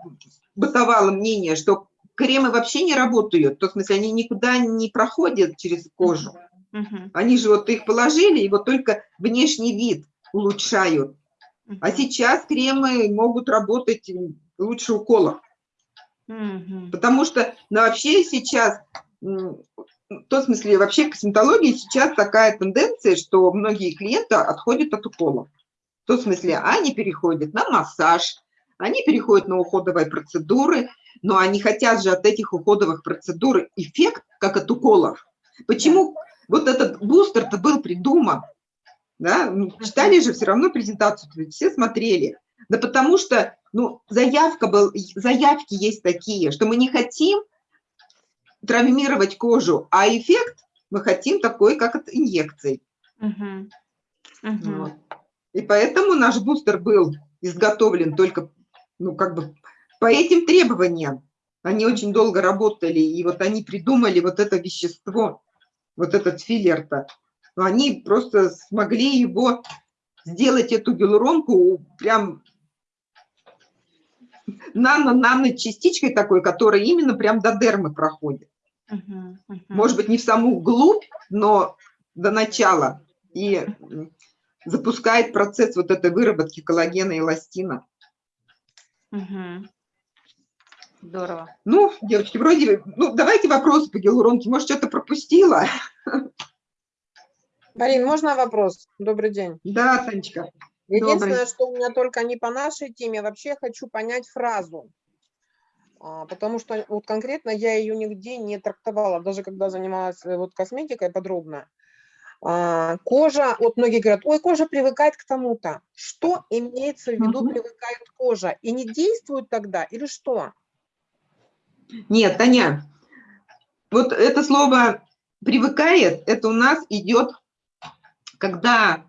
бытовало мнение, что кремы вообще не работают, в том смысле они никуда не проходят через кожу. Они же вот их положили, и вот только внешний вид улучшают. А сейчас кремы могут работать лучше уколов. Потому что ну, вообще сейчас, в том смысле, вообще в косметологии сейчас такая тенденция, что многие клиенты отходят от уколов. В том смысле, они переходят на массаж, они переходят на уходовые процедуры, но они хотят же от этих уходовых процедур эффект, как от уколов. Почему вот этот бустер-то был придуман? Да? Ну, Читали же все равно презентацию, все смотрели. Да потому что ну, заявка был, заявки есть такие, что мы не хотим травмировать кожу, а эффект мы хотим такой, как от инъекций. Мгм. Мгм. Вот. И поэтому наш бустер был изготовлен только, ну, как бы по этим требованиям. Они очень долго работали, и вот они придумали вот это вещество, вот этот филлер-то. Но они просто смогли его сделать, эту гиалуронку, прям нано-нано-частичкой такой, которая именно прям до дермы проходит. Мгм, мгм. Может быть, не в саму глубь, но до начала. И запускает процесс вот этой выработки коллагена и эластина. Мгм. Здорово. Ну, девочки, вроде, ну, давайте вопросы по гиалуронке. Может, что-то пропустила? Марин, можно вопрос? Добрый день. Да, Танечка. Единственное, что у меня только не по нашей теме, вообще хочу понять фразу. А, Потому что вот конкретно я ее нигде не трактовала, даже когда занималась э, вот косметикой подробно. А, Кожа, вот многие говорят, ой, кожа привыкает к тому-то. Что имеется в виду привыкает кожа? И не действует тогда или что? Нет, Таня, вот это слово «привыкает», это у нас идет, когда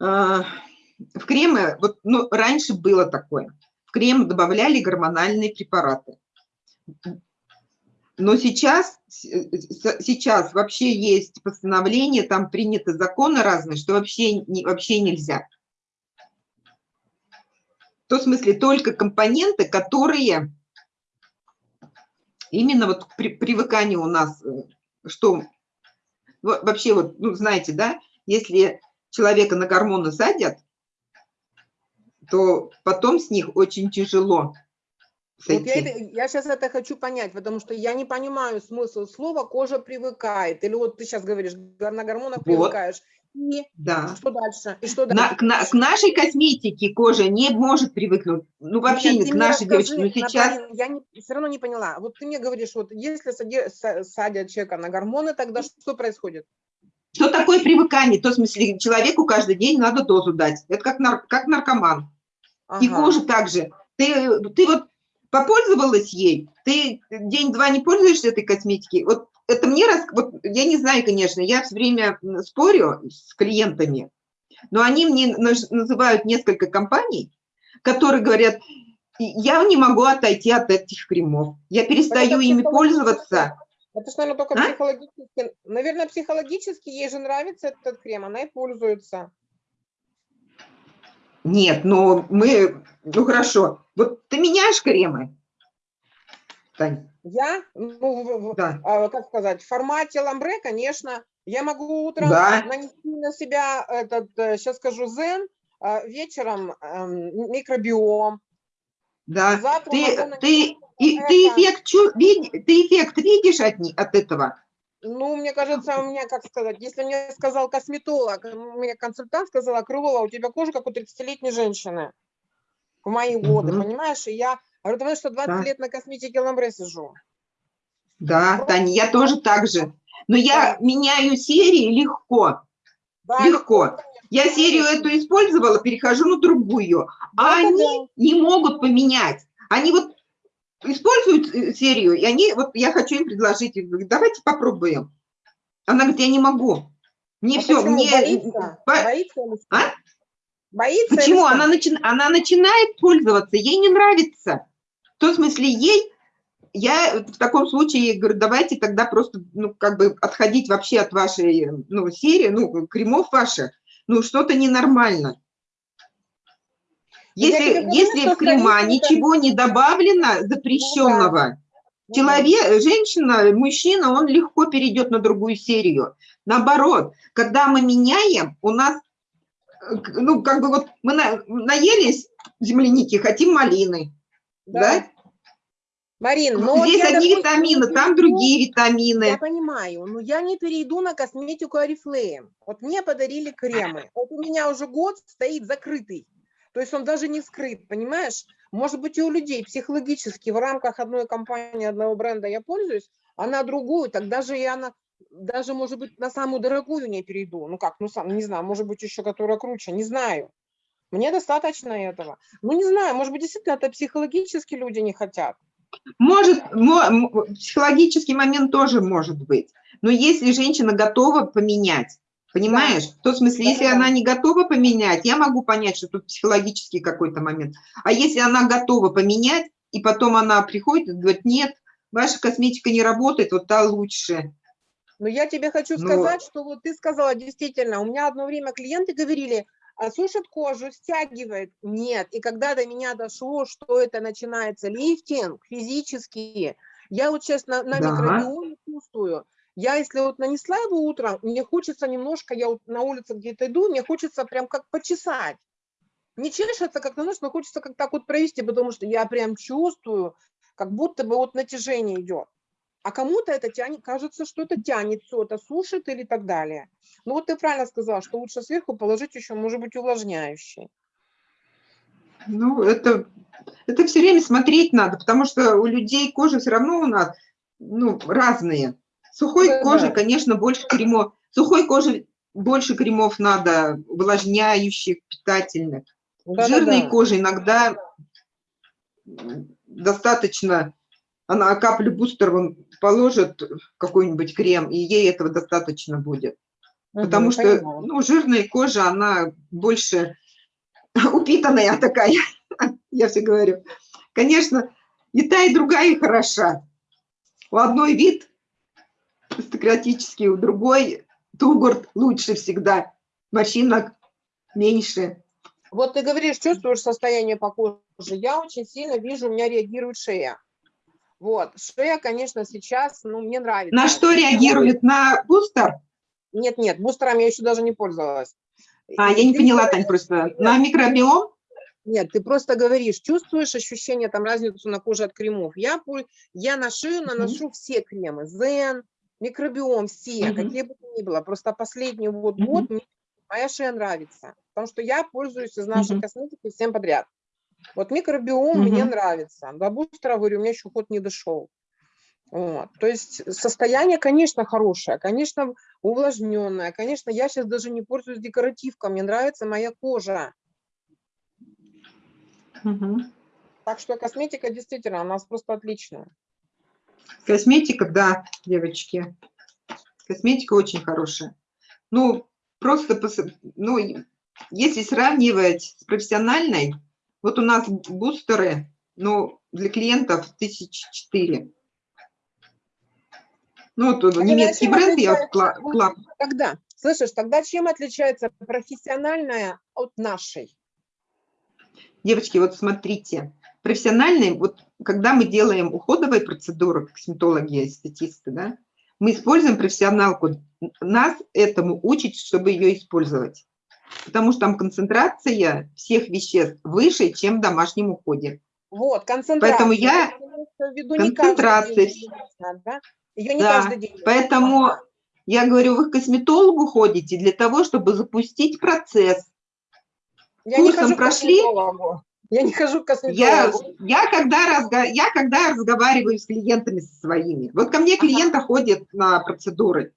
э, в кремы, вот, ну, раньше было такое, в крем добавляли гормональные препараты. Но сейчас, сейчас вообще есть постановление, там приняты законы разные, что вообще, не, вообще нельзя. В том смысле только компоненты, которые именно вот при, привыкание у нас, э, что во- вообще вот, ну, знаете, да, если человека на гормоны садят, то потом с них очень тяжело Вот я, это- я сейчас это хочу понять, потому что я не понимаю смысл слова «кожа привыкает». Или вот ты сейчас говоришь, на гормонах Вот. привыкаешь. И Да. что дальше? И что На- дальше? к, на- к нашей косметике кожа не может привыкнуть. Ну, вообще Нет, не к нашей девочке. Но сейчас Наталья, я не, все равно не поняла. Вот ты мне говоришь, вот если садят человека на гормоны, тогда что происходит? Что такое привыкание? То в смысле человеку каждый день надо дозу дать. Это как, нар- как наркоман. И Ага. кожа также. Ты, ты вот попользовалась ей, ты день-два не пользуешься этой косметикой. Вот это мне раз, вот я не знаю, конечно, я все время спорю с клиентами, но они мне называют несколько компаний, которые говорят, «И я не могу отойти от этих кремов, я перестаю ими пользоваться. Это ж, наверное, только А? психологически. Наверное, психологически ей же нравится этот крем, она и пользуется. Нет, ну мы, ну хорошо, вот ты меняешь кремы, Тань? Я, ну, Да. а, как сказать, в формате ламбре, конечно, я могу утром Да. нанести на себя этот, сейчас скажу, зен, а вечером эм, микробиом. Да, Завтра ты, ты, и, это. ты, эффект, чу- ты эффект видишь от, от этого? Ну, мне кажется, у меня, как сказать, если мне сказал косметолог, у меня консультант сказала, Крылова, у тебя кожа как у 30-летней женщины в мои годы, Мгм. понимаешь? И я говорю, потому что 20 Да. лет на косметике ламбре сижу. Да, Таня, я тоже так же. Но я меняю серии легко, Да, легко. Я серию эту использовала, перехожу на другую. А Да-да-да. они не могут поменять. Они вот используют э, серию, и они, вот я хочу им предложить, говорю, давайте попробуем. Она говорит, я не могу. Мне А все, мне... боится? по- Боится или что? А? Боится Почему? Она, начи- она начинает пользоваться, ей не нравится. В том смысле, ей, я в таком случае говорю, давайте тогда просто, ну, как бы отходить вообще от вашей, ну, серии, ну, кремов ваших, ну, что-то ненормально. Ну, я Если, говорю, если в крема ничего не добавлено запрещенного, Ну, Человек, женщина, мужчина, он легко перейдет на другую серию. Наоборот, когда мы меняем, у нас, э, ну, как бы вот мы на- наелись земляники, хотим малины, да. да? Марин, но вот Здесь я, одни допустим, витамины, там другие Я витамины. понимаю, но я не перейду на косметику Oriflame. Вот мне подарили кремы. Вот у меня уже год стоит закрытый. То есть он даже не вскрыт, понимаешь? Может быть, и у людей психологически в рамках одной компании, одного бренда я пользуюсь, а на другую, тогда же я на, даже, может быть, на самую дорогую не перейду. Ну как, ну сам, не знаю, может быть, еще которая круче, не знаю. Мне достаточно этого. Ну, не знаю, может быть, действительно, это психологически люди не хотят. Может, психологический момент тоже может быть. Но если женщина готова поменять, понимаешь? В том смысле, если Да-да-да. она не готова поменять, я могу понять, что тут психологический какой-то момент. А если она готова поменять, и потом она приходит и говорит, нет, ваша косметика не работает, вот та лучше. Но я тебе хочу Ну, сказать, что вот ты сказала, действительно, у меня одно время клиенты говорили, а сушит кожу, стягивает. Нет. И когда до меня дошло, что это начинается лифтинг физически, я вот сейчас на, на Да. микробиоме чувствую. Я, если вот нанесла его утром, мне хочется немножко, я вот на улице где-то иду, мне хочется прям как почесать. Не чешется, как наносишь, но хочется как так вот провести, потому что я прям чувствую, как будто бы вот натяжение идет. А кому-то это тянет, кажется, что это тянет все, это сушит или так далее. Ну вот ты правильно сказала, что лучше сверху положить еще, может быть, увлажняющий. Ну, это, это все время смотреть надо, потому что у людей кожа все равно у нас ну, разные. Сухой Да, коже, да. конечно, больше кремов. Сухой коже больше кремов надо, увлажняющих, питательных. Жирной Да-да-да. коже иногда достаточно, она каплю бустер вон положит какой-нибудь крем, и ей этого достаточно будет. Потому Мгм, что понимаю. ну, жирная кожа, она больше упитанная такая, я все говорю. Конечно, и та, и другая хороша. У одной вид аристократический, у другой тугурт лучше всегда, морщинок меньше. Вот ты говоришь, чувствуешь состояние по коже. Я очень сильно вижу, у меня реагирует шея. Вот, шея, конечно, сейчас, ну, мне нравится. На что реагирует? На бустер? Нет, нет, бустером я еще даже не пользовалась. А, я не поняла, Тань, просто. На микробиом? Нет, ты просто говоришь, чувствуешь ощущение, там, разницу на коже от кремов. Я, я на шею наношу все кремы, Зен, микробиом, все, Мгм. какие бы то ни было. Просто последний вот Мгм. год мне моя шея нравится, потому что я пользуюсь из нашей Мгм. косметики всем подряд. Вот микробиом мне Мгм. нравится. До бустера, говорю, у меня еще ход не дошел. Вот. То есть состояние, конечно, хорошее, конечно, увлажненное. Конечно, я сейчас даже не пользуюсь декоративкой, мне нравится моя кожа. Мгм. Так что косметика действительно у нас просто отличная. Косметика, да, девочки. Косметика очень хорошая. Ну, просто, ну, если сравнивать с профессиональной, вот у нас бустеры, ну, для клиентов тысяч четыре. Ну, вот А немецкий бренд, я вот отличается кла- кла- Тогда, слышишь, тогда чем отличается профессиональная от нашей? Девочки, вот смотрите, профессиональные, вот когда мы делаем уходовые процедуры, косметологи, эстетисты, да, мы используем профессионалку, нас этому учат, чтобы ее использовать. Потому что там концентрация всех веществ выше, чем в домашнем уходе. Вот, концентрация. Поэтому я- не концентрация. да? Ее не Да, каждый день. Поэтому я говорю, вы к косметологу ходите для того, чтобы запустить процесс. Я не курсом хожу к прошли? Я не хожу к Я, косметологу. я, когда разга- я когда разговариваю с клиентами со своими, вот ко мне клиенты ходят на процедуры,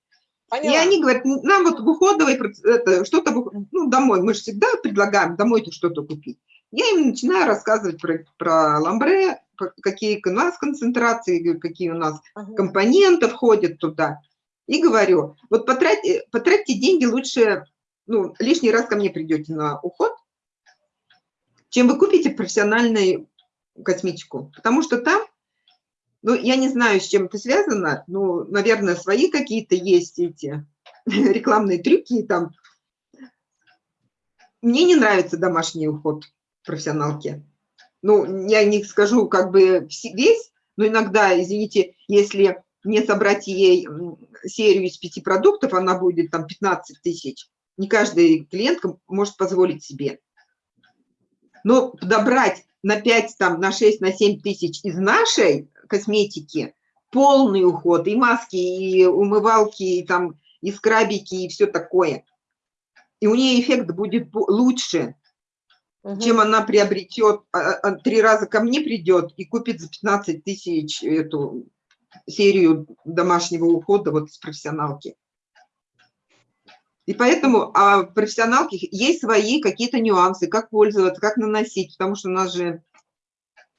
и Поняла. они говорят, нам вот в уходовой что-то, ну, домой, мы же всегда предлагаем домой-то что-то купить. Я им начинаю рассказывать про, про ламбре, какие у нас концентрации, какие у нас Ага. компоненты входят туда. И говорю, вот потратьте, потратьте деньги лучше, ну, лишний раз ко мне придете на уход, чем вы купите профессиональную косметику. Потому что там, ну, я не знаю, с чем это связано, ну, наверное, свои какие-то есть эти рекламные трюки там. Мне не нравится домашний уход профессионалки. Ну, я не скажу как бы весь, но иногда, извините, если не собрать ей серию из пяти продуктов, она будет там 15 тысяч. Не каждый клиентка может позволить себе. Но подобрать на 5, там, на 6, на 7 тысяч из нашей косметики полный уход, и маски, и умывалки, и, там, и скрабики, и все такое. И у нее эффект будет лучше, Мгм. чем она приобретет, а, а, три раза ко мне придет и купит за 15 тысяч эту серию домашнего ухода вот с профессионалки. И поэтому а в профессионалке есть свои какие-то нюансы, как пользоваться, как наносить, потому что у нас же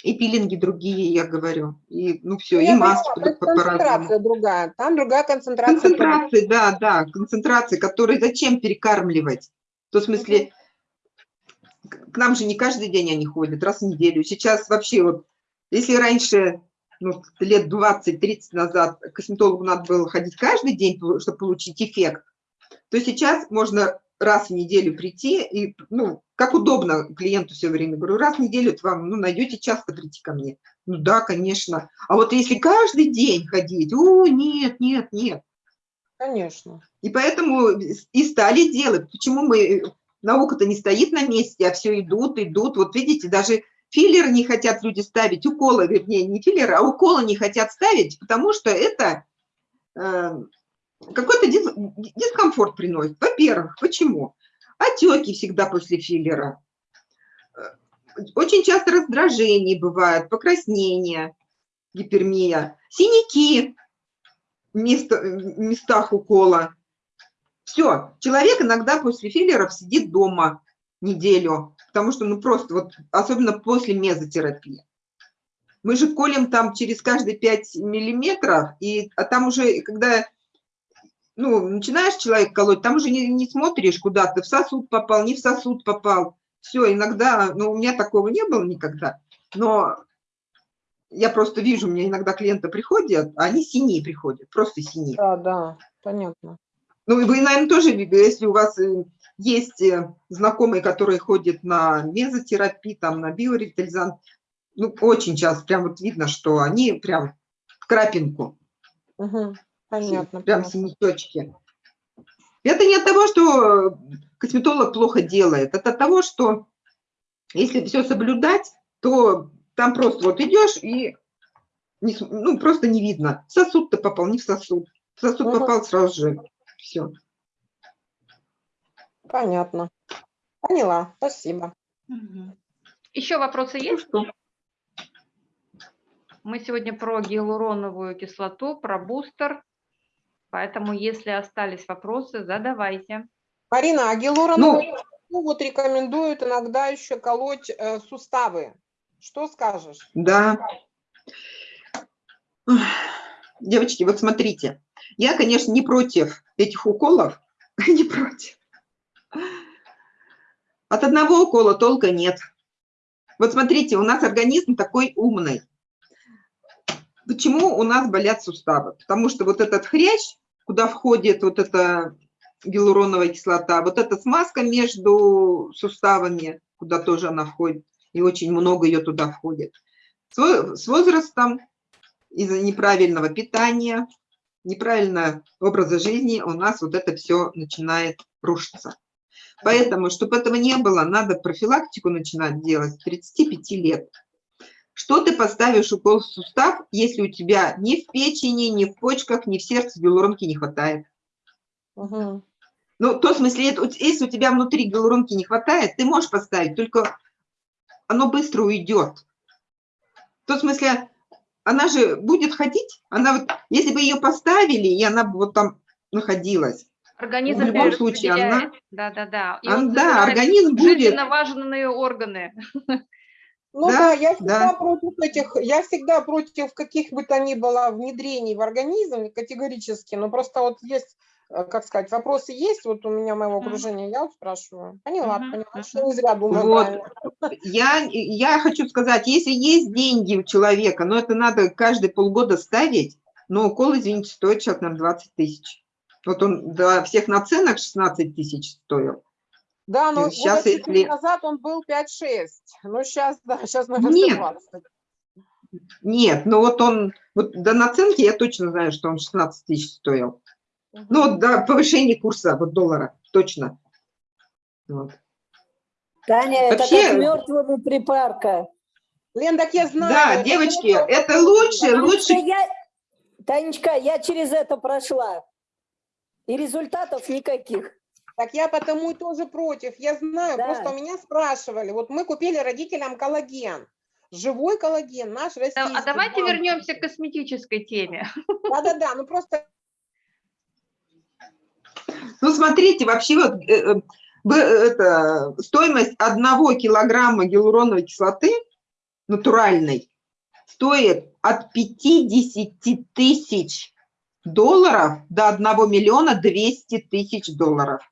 и пилинги другие, я говорю, и ну все, Ну, и я маски поняла, по- то по- концентрация другая. Там другая концентрация. Концентрации, да, да, концентрации, которые зачем перекармливать? В том смысле, к нам же не каждый день они ходят, раз в неделю. Сейчас вообще вот, если раньше, ну, лет 20-30 назад косметологу надо было ходить каждый день, чтобы получить эффект, то сейчас можно раз в неделю прийти, и, ну, как удобно клиенту все время, говорю, раз в неделю это вам, ну, найдете часто прийти ко мне. Ну да, конечно. А вот если каждый день ходить, о, нет, нет, нет. Конечно. И поэтому и стали делать. Почему мы, наука-то не стоит на месте, а все идут, идут. Вот видите, даже филлеры не хотят люди ставить, уколы, вернее, не филлеры, а уколы не хотят ставить, потому что это э, какой-то дис, дискомфорт приносит. Во-первых, почему? Отеки всегда после филлера. Очень часто раздражение бывает, покраснение, гипермия, синяки в место, местах укола. Все, человек иногда после филлеров сидит дома неделю, потому что, ну, просто вот, особенно после мезотерапии. Мы же колем там через каждые 5 миллиметров, и, а там уже, когда ну, начинаешь человек колоть, там уже не, не смотришь, куда ты в сосуд попал, не в сосуд попал. Все, иногда, ну, у меня такого не было никогда, но я просто вижу, у меня иногда клиенты приходят, а они синие приходят, просто синие. Да, да, понятно. Ну, и вы, наверное, тоже, если у вас э, есть э, знакомые, которые ходят на мезотерапию, там, на биоревитализант, ну, очень часто прям вот видно, что они прям в крапинку. Угу, понятно. Прям синячочки. Это не от того, что косметолог плохо делает, это от того, что если все соблюдать, то там просто вот идешь и не, ну, просто не видно. В сосуд-то попал, не в сосуд. В сосуд Мгм. попал сразу же. Все. Понятно. Поняла, спасибо. Мгм. Еще вопросы есть? Мы сегодня про гиалуроновую кислоту, про бустер. Поэтому, если остались вопросы, задавайте. Марина, а гиалуроновую кислоту вот рекомендуют иногда еще колоть э, суставы. Что скажешь? Да. Девочки, вот смотрите. Я, конечно, не против этих уколов. Не против. От одного укола толка нет. Вот смотрите, у нас организм такой умный. Почему у нас болят суставы? Потому что вот этот хрящ, куда входит вот эта гиалуроновая кислота, вот эта смазка между суставами, куда тоже она входит, и очень много ее туда входит. С во- с возрастом из-за неправильного питания, неправильного образа жизни у нас вот это все начинает рушиться. Поэтому, чтобы этого не было, надо профилактику начинать делать с 35 лет. Что ты поставишь укол в сустав, если у тебя ни в печени, ни в почках, ни в сердце гиалуронки не хватает? Мгм. Ну, то в смысле, это если у тебя внутри гиалуронки не хватает, ты можешь поставить, только оно быстро уйдет. В том смысле, она же будет ходить, она вот, если бы ее поставили, и она бы вот там находилась, Организм В любом случае, она-. Да, да, да. И он да, организм будет, жизненно важные органы. Ну Да, да, я всегда да. против этих, я всегда против каких бы то ни было внедрений в организм категорически, но просто вот есть, э, как сказать, вопросы есть, вот у меня моего окружения, я вот спрашиваю. Поняла, Мгм, поняла, что не зря думаю Вот. я, я хочу сказать, если есть деньги у человека, но это надо каждые полгода ставить, но укол, извините, стоит сейчас, наверное, 20 тысяч. Вот он до всех наценок 16 тысяч стоил. Да, но Сейчас, года если- назад он был 5-6, ну сейчас, да, сейчас, наверное, Нет. 120. Нет, ну вот он, вот до наценки я точно знаю, что он 16 тысяч стоил. Мгм. Ну, вот до повышения курса вот доллара, точно. Вот. Таня, это Вообще- как мертвому припарка. Лен, так я знаю. Да, это девочки, просто- это лучше, Танечка, лучше. я, Танечка, я через это прошла. И результатов никаких. Так я потому и тоже против. Я знаю, Да. просто у меня спрашивали. Вот мы купили родителям коллаген. Живой коллаген, наш Да, российский. А давайте банк. вернемся к косметической теме. Да-да-да, ну просто Ну, смотрите, вообще вот э, э, это, стоимость одного килограмма гиалуроновой кислоты натуральной стоит от 50 тысяч долларов до 1 миллиона 200 тысяч долларов.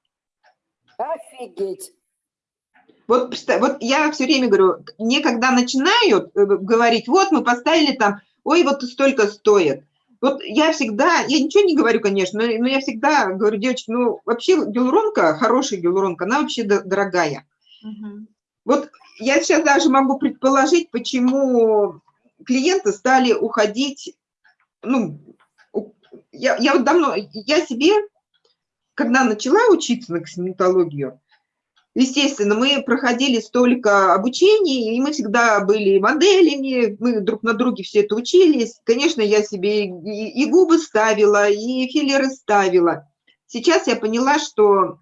Офигеть. Вот, вот я все время говорю, мне когда начинают э, говорить, вот мы поставили там, ой, вот столько стоит. Вот я всегда, я ничего не говорю, конечно, но, но я всегда говорю, девочки, ну, вообще гиалуронка, хорошая гиалуронка, она вообще дорогая. Мгм. Вот я сейчас даже могу предположить, почему клиенты стали уходить, ну, я, я вот давно, я себе, когда начала учиться на косметологию, естественно, мы проходили столько обучений, и мы всегда были моделями, мы друг на друге все это учились. Конечно, я себе и, губы ставила, и филлеры ставила. Сейчас я поняла, что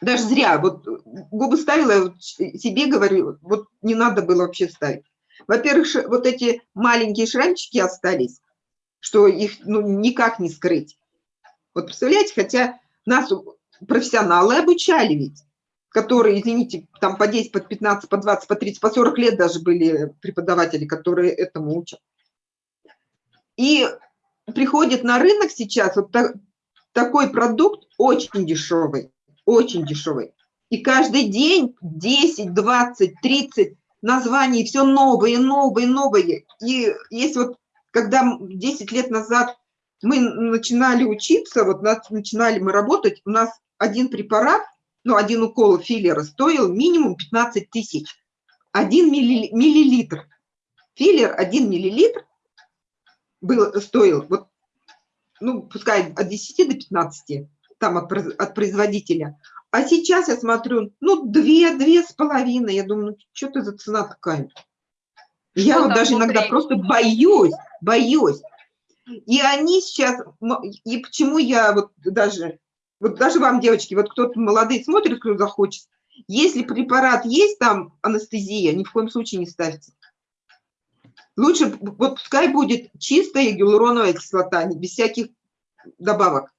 даже зря, вот губы ставила, себе говорю, вот не надо было вообще ставить. Во-первых, вот эти маленькие шрамчики остались, что их ну, никак не скрыть. Вот представляете, хотя нас профессионалы обучали ведь, которые, извините, там по 10, по 15, по 20, по 30, по 40 лет даже были преподаватели, которые этому учат. И приходит на рынок сейчас вот та- такой продукт очень дешевый, очень дешевый. И каждый день 10, 20, 30 названий, все новые, новые, новые. И если вот, когда м- 10 лет назад мы начинали учиться, вот нас, начинали мы работать, у нас один препарат, ну, один укол филлера стоил минимум 15 тысяч. Один милли- миллилитр. Филлер один миллилитр был, стоил, вот, ну, пускай от 10 до 15, там от, от производителя. А сейчас я смотрю, ну, две, две с половиной. Я думаю, ну, что это за цена такая? Я Что вот даже иногда внутри? просто боюсь, боюсь. И они сейчас, и почему я вот даже, вот даже вам, девочки, вот кто-то молодые смотрит, кто захочет, если препарат есть там анестезия, ни в коем случае не ставьте. Лучше, вот пускай будет чистая гиалуроновая кислота, без всяких добавок.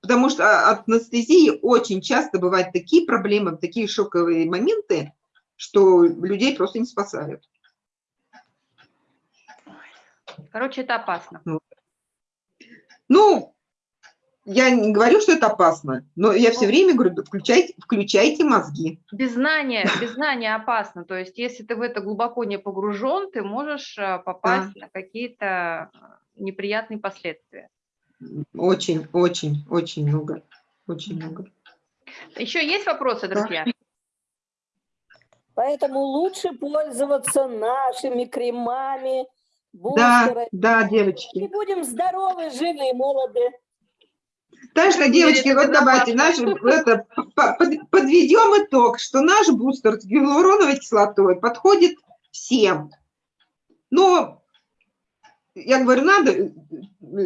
Потому что от анестезии очень часто бывают такие проблемы, такие шоковые моменты, что людей просто не спасают. Короче, это опасно. Ну, я не говорю, что это опасно, но я все время говорю, да включайте, включайте мозги. Без знания, без знания опасно. То есть, если ты в это глубоко не погружен, ты можешь э, попасть на какие-то э, неприятные последствия. Очень, очень, очень много. Очень много. Еще есть вопросы, Да. друзья? Поэтому лучше пользоваться нашими кремами, Да, да, И девочки. будем здоровы, живы, молоды. Так что, девочки, вот давайте наш, это, по- под- подведем итог, что наш бустер с гиалуроновой кислотой подходит всем. Но, я говорю, надо э,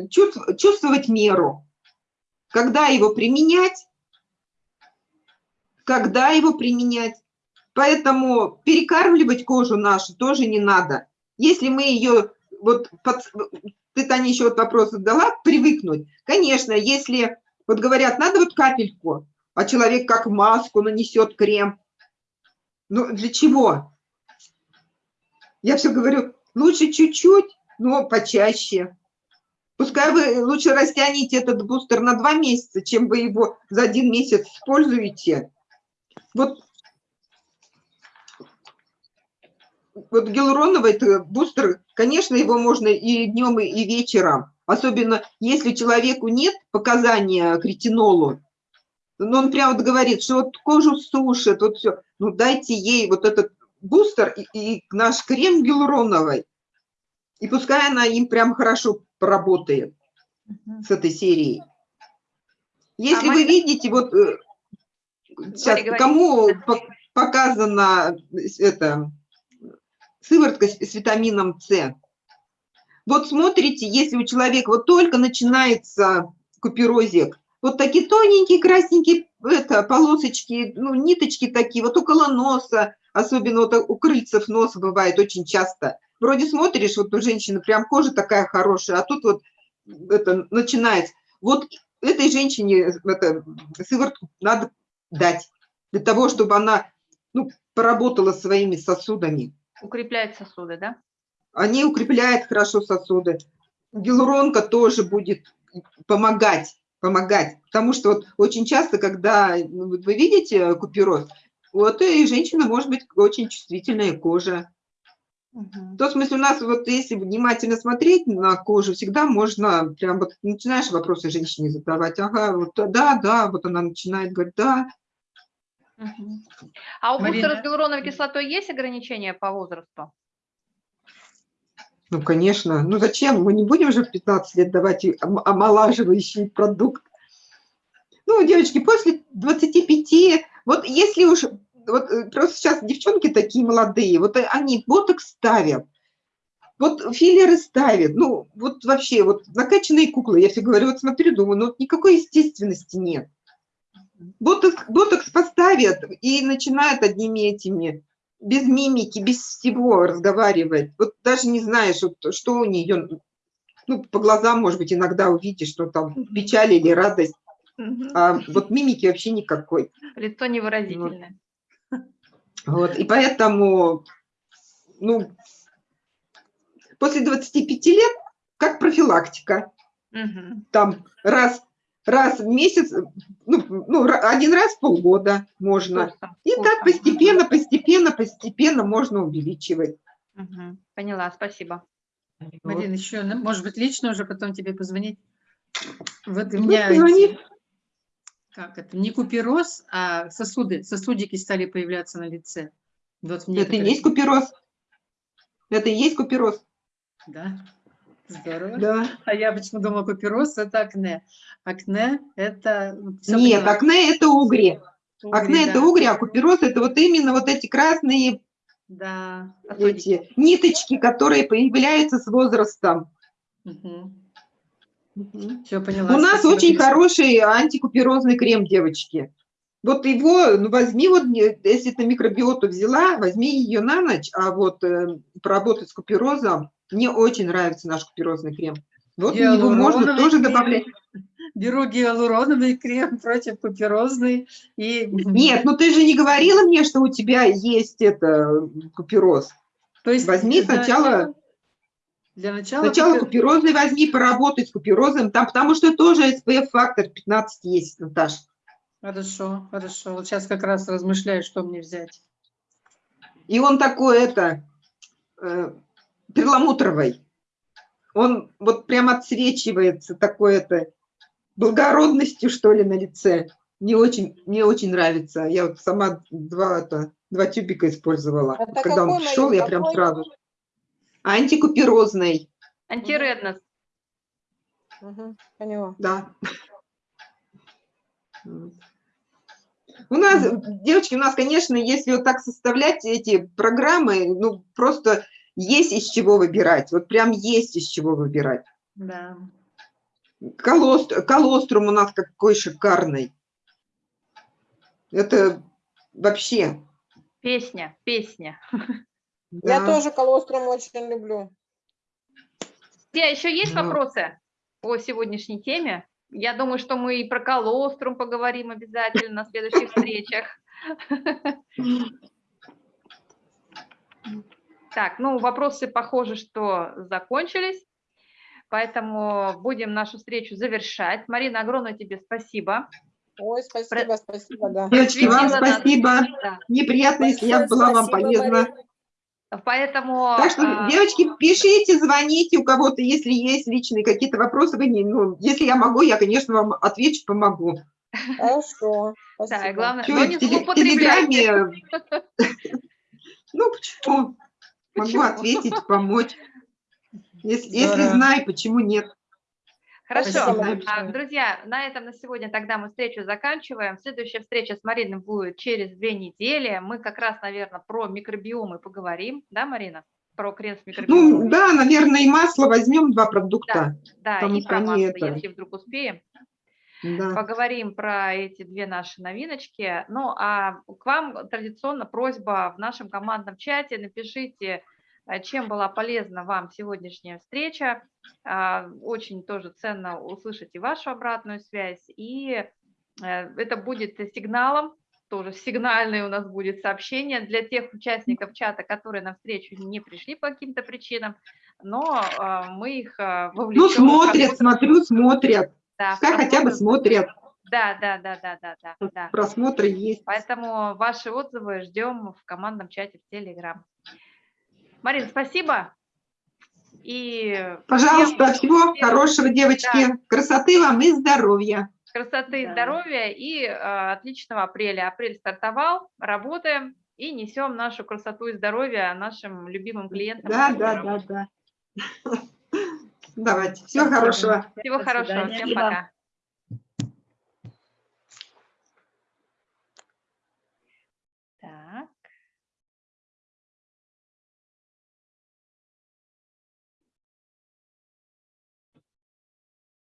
чувств- чувствовать меру. Когда его применять, когда его применять. Поэтому перекармливать кожу нашу тоже не надо. Если мы ее, вот под- ты, Таня, еще вот вопрос задала, привыкнуть. Конечно, если, вот говорят, надо вот капельку, а человек как маску нанесет крем. Ну, для чего? Я все говорю, лучше чуть-чуть, но почаще. Пускай вы лучше растянете этот бустер на два месяца, чем вы его за один месяц используете. Вот, вот гиалуроновый это бустер, конечно, его можно и днем, и вечером. Особенно если человеку нет показания к ретинолу, но он прямо вот говорит, что вот кожу сушит, вот все. Ну дайте ей вот этот бустер и, и наш крем гиалуроновый. И пускай она им прям хорошо поработает с этой серией. Если вы Марина- видите, вот э, сейчас говори. кому по- показана это сыворотка с, с витамином С. Вот смотрите, если у человека вот только начинается куперозик, вот такие тоненькие красненькие это, полосочки, ну, ниточки такие, вот около носа, особенно вот у крыльцев носа бывает очень часто. Вроде смотришь, вот у женщины прям кожа такая хорошая, а тут вот это начинается. Вот этой женщине это, сыворотку надо дать для того, чтобы она ну, поработала своими сосудами. Укрепляет сосуды, да? Они укрепляют хорошо сосуды. Гиалуронка тоже будет помогать, помогать. Потому что вот очень часто, когда ну, вот вы видите купероз, у этой женщины может быть очень чувствительная кожа. Мгм. То, в смысле, у нас вот если внимательно смотреть на кожу, всегда можно, прям вот начинаешь вопросы женщине задавать, ага, вот да, да, вот она начинает говорить, да, А у Марина? бустера с гиалуроновой кислотой есть ограничения по возрасту? ну, конечно, ну зачем, мы не будем же в 15 лет давать омолаживающий продукт. Ну, девочки, после 25, вот если уж, вот э, просто сейчас девчонки такие молодые, вот они ботокс ставят, вот филлеры ставят, ну, вот вообще, вот накачанные куклы, я все говорю, вот смотрю, думаю, ну, вот никакой естественности нет. Ботокс, ботокс поставят и начинают одними этими, без мимики, без всего разговаривать. Вот даже не знаешь, вот, что у нее, ну, по глазам, может быть, иногда увидишь, что там печаль или радость, а вот мимики вообще никакой. Лицо невыразительное. Вот, и поэтому, ну, после 25 лет, как профилактика, Мгм. там раз, раз в месяц, ну, ну, один раз в полгода можно. Вкусно, И так постепенно, постепенно, постепенно можно увеличивать. Мгм. Поняла, спасибо. Марина, еще, ну, может быть, лично уже потом тебе позвонить. Вот у Ну, меня эти- как это, не купероз, а сосуды, сосудики стали появляться на лице. Вот Это и есть купероз. Это и есть купероз. Да, здорово. Да. А я почему думала, купероз – это акне. Акне – это… ну, Нет, поняла. акне это угри. Угри, Акне это да. угри, а купероз это вот именно вот эти красные Да. Сосудики. эти ниточки, которые появляются с возрастом. Все поняла. У нас спасибо очень хороший антикуперозный крем, девочки. Вот его, ну, возьми, вот, если ты микробиоту взяла, возьми ее на ночь, а вот э, поработать с куперозом, мне очень нравится наш куперозный крем. Вот его можно Гиалуроновый тоже крем. добавлять. Беру гиалуроновый крем против куперозной и… Нет, ну ты же не говорила мне, что у тебя есть это купероз. То есть Возьми для сначала- начала- Для начала… Сначала купе- куперозный возьми, поработай с куперозом, там, потому что тоже SPF-фактор 15 есть, Наташ. Хорошо, хорошо. Вот сейчас как раз размышляю, что мне взять. И он такой, это, э, перламутровый. Он вот прям отсвечивается такой, это, благородностью, что ли, на лице. Мне очень, мне очень нравится. Я вот сама два, это, два тюбика использовала. Это Когда он Марин, я прям сразу. Антикуперозный, Антиреднос. Мгм, Поняла. да. У нас, девочки, у нас, конечно, если вот так составлять эти программы, ну, просто есть из чего выбирать. Вот прям есть из чего выбирать. Да. Колост, колострум у нас какой шикарный. Это вообще. Песня, песня. Я да. тоже колострум очень люблю. Те, еще есть Ну. вопросы по сегодняшней теме? Я думаю, что мы и про колострум поговорим обязательно на следующих встречах. Так, ну, вопросы, похоже, что закончились, поэтому будем нашу встречу завершать. Марина, огромное тебе спасибо. Ой, спасибо, спасибо, да. Девочки, вам спасибо. Да. Неприятно, если я была вам полезна. Марина. Поэтому... Так что, а, девочки, пишите, звоните у кого-то, если есть личные какие-то вопросы. Вы не, ну, если я могу, я, конечно, вам отвечу, помогу. Хорошо. Да, Спасибо. и главное, Чё, но не. Телеграме... Ну, почему? Могу ответить, помочь. Если, если знаю, почему нет. Хорошо. Спасибо А. Друзья, на этом на сегодня тогда мы встречу заканчиваем. Следующая встреча с Мариной будет через две недели. Мы как раз, наверное, про микробиомы поговорим. Да, Марина? Про крем с микробиомами. Ну, да, наверное, и масло возьмем, два продукта. да, потому и про масло, это- если вдруг успеем. Да. Поговорим про эти две наши новиночки. Ну, а к вам традиционно просьба в нашем командном чате. Напишите, чем была полезна вам сегодняшняя встреча. А, Очень тоже ценно услышать и вашу обратную связь. И э, это будет сигналом, тоже сигнальное у нас будет сообщение для тех участников чата, которые на встречу не пришли по каким-то причинам, но э, мы их э, вовлечем. Ну, смотрят, смотрю, смотрят. да, Пускай хотя бы смотрят. Да, да, да, да, да, да, да. Просмотры есть. Поэтому ваши отзывы ждем в командном чате в Телеграм. Марин, спасибо. И Пожалуйста, всем всего хорошего, девочки. Красоты вам и здоровья. красоты и Да. здоровья и э, отличного апреля. Апрель стартовал, работаем и несем нашу красоту и здоровье нашим любимым клиентам. Да, да, да, да. Давайте, всего хорошего. Всего До хорошего, свидания. всем пока.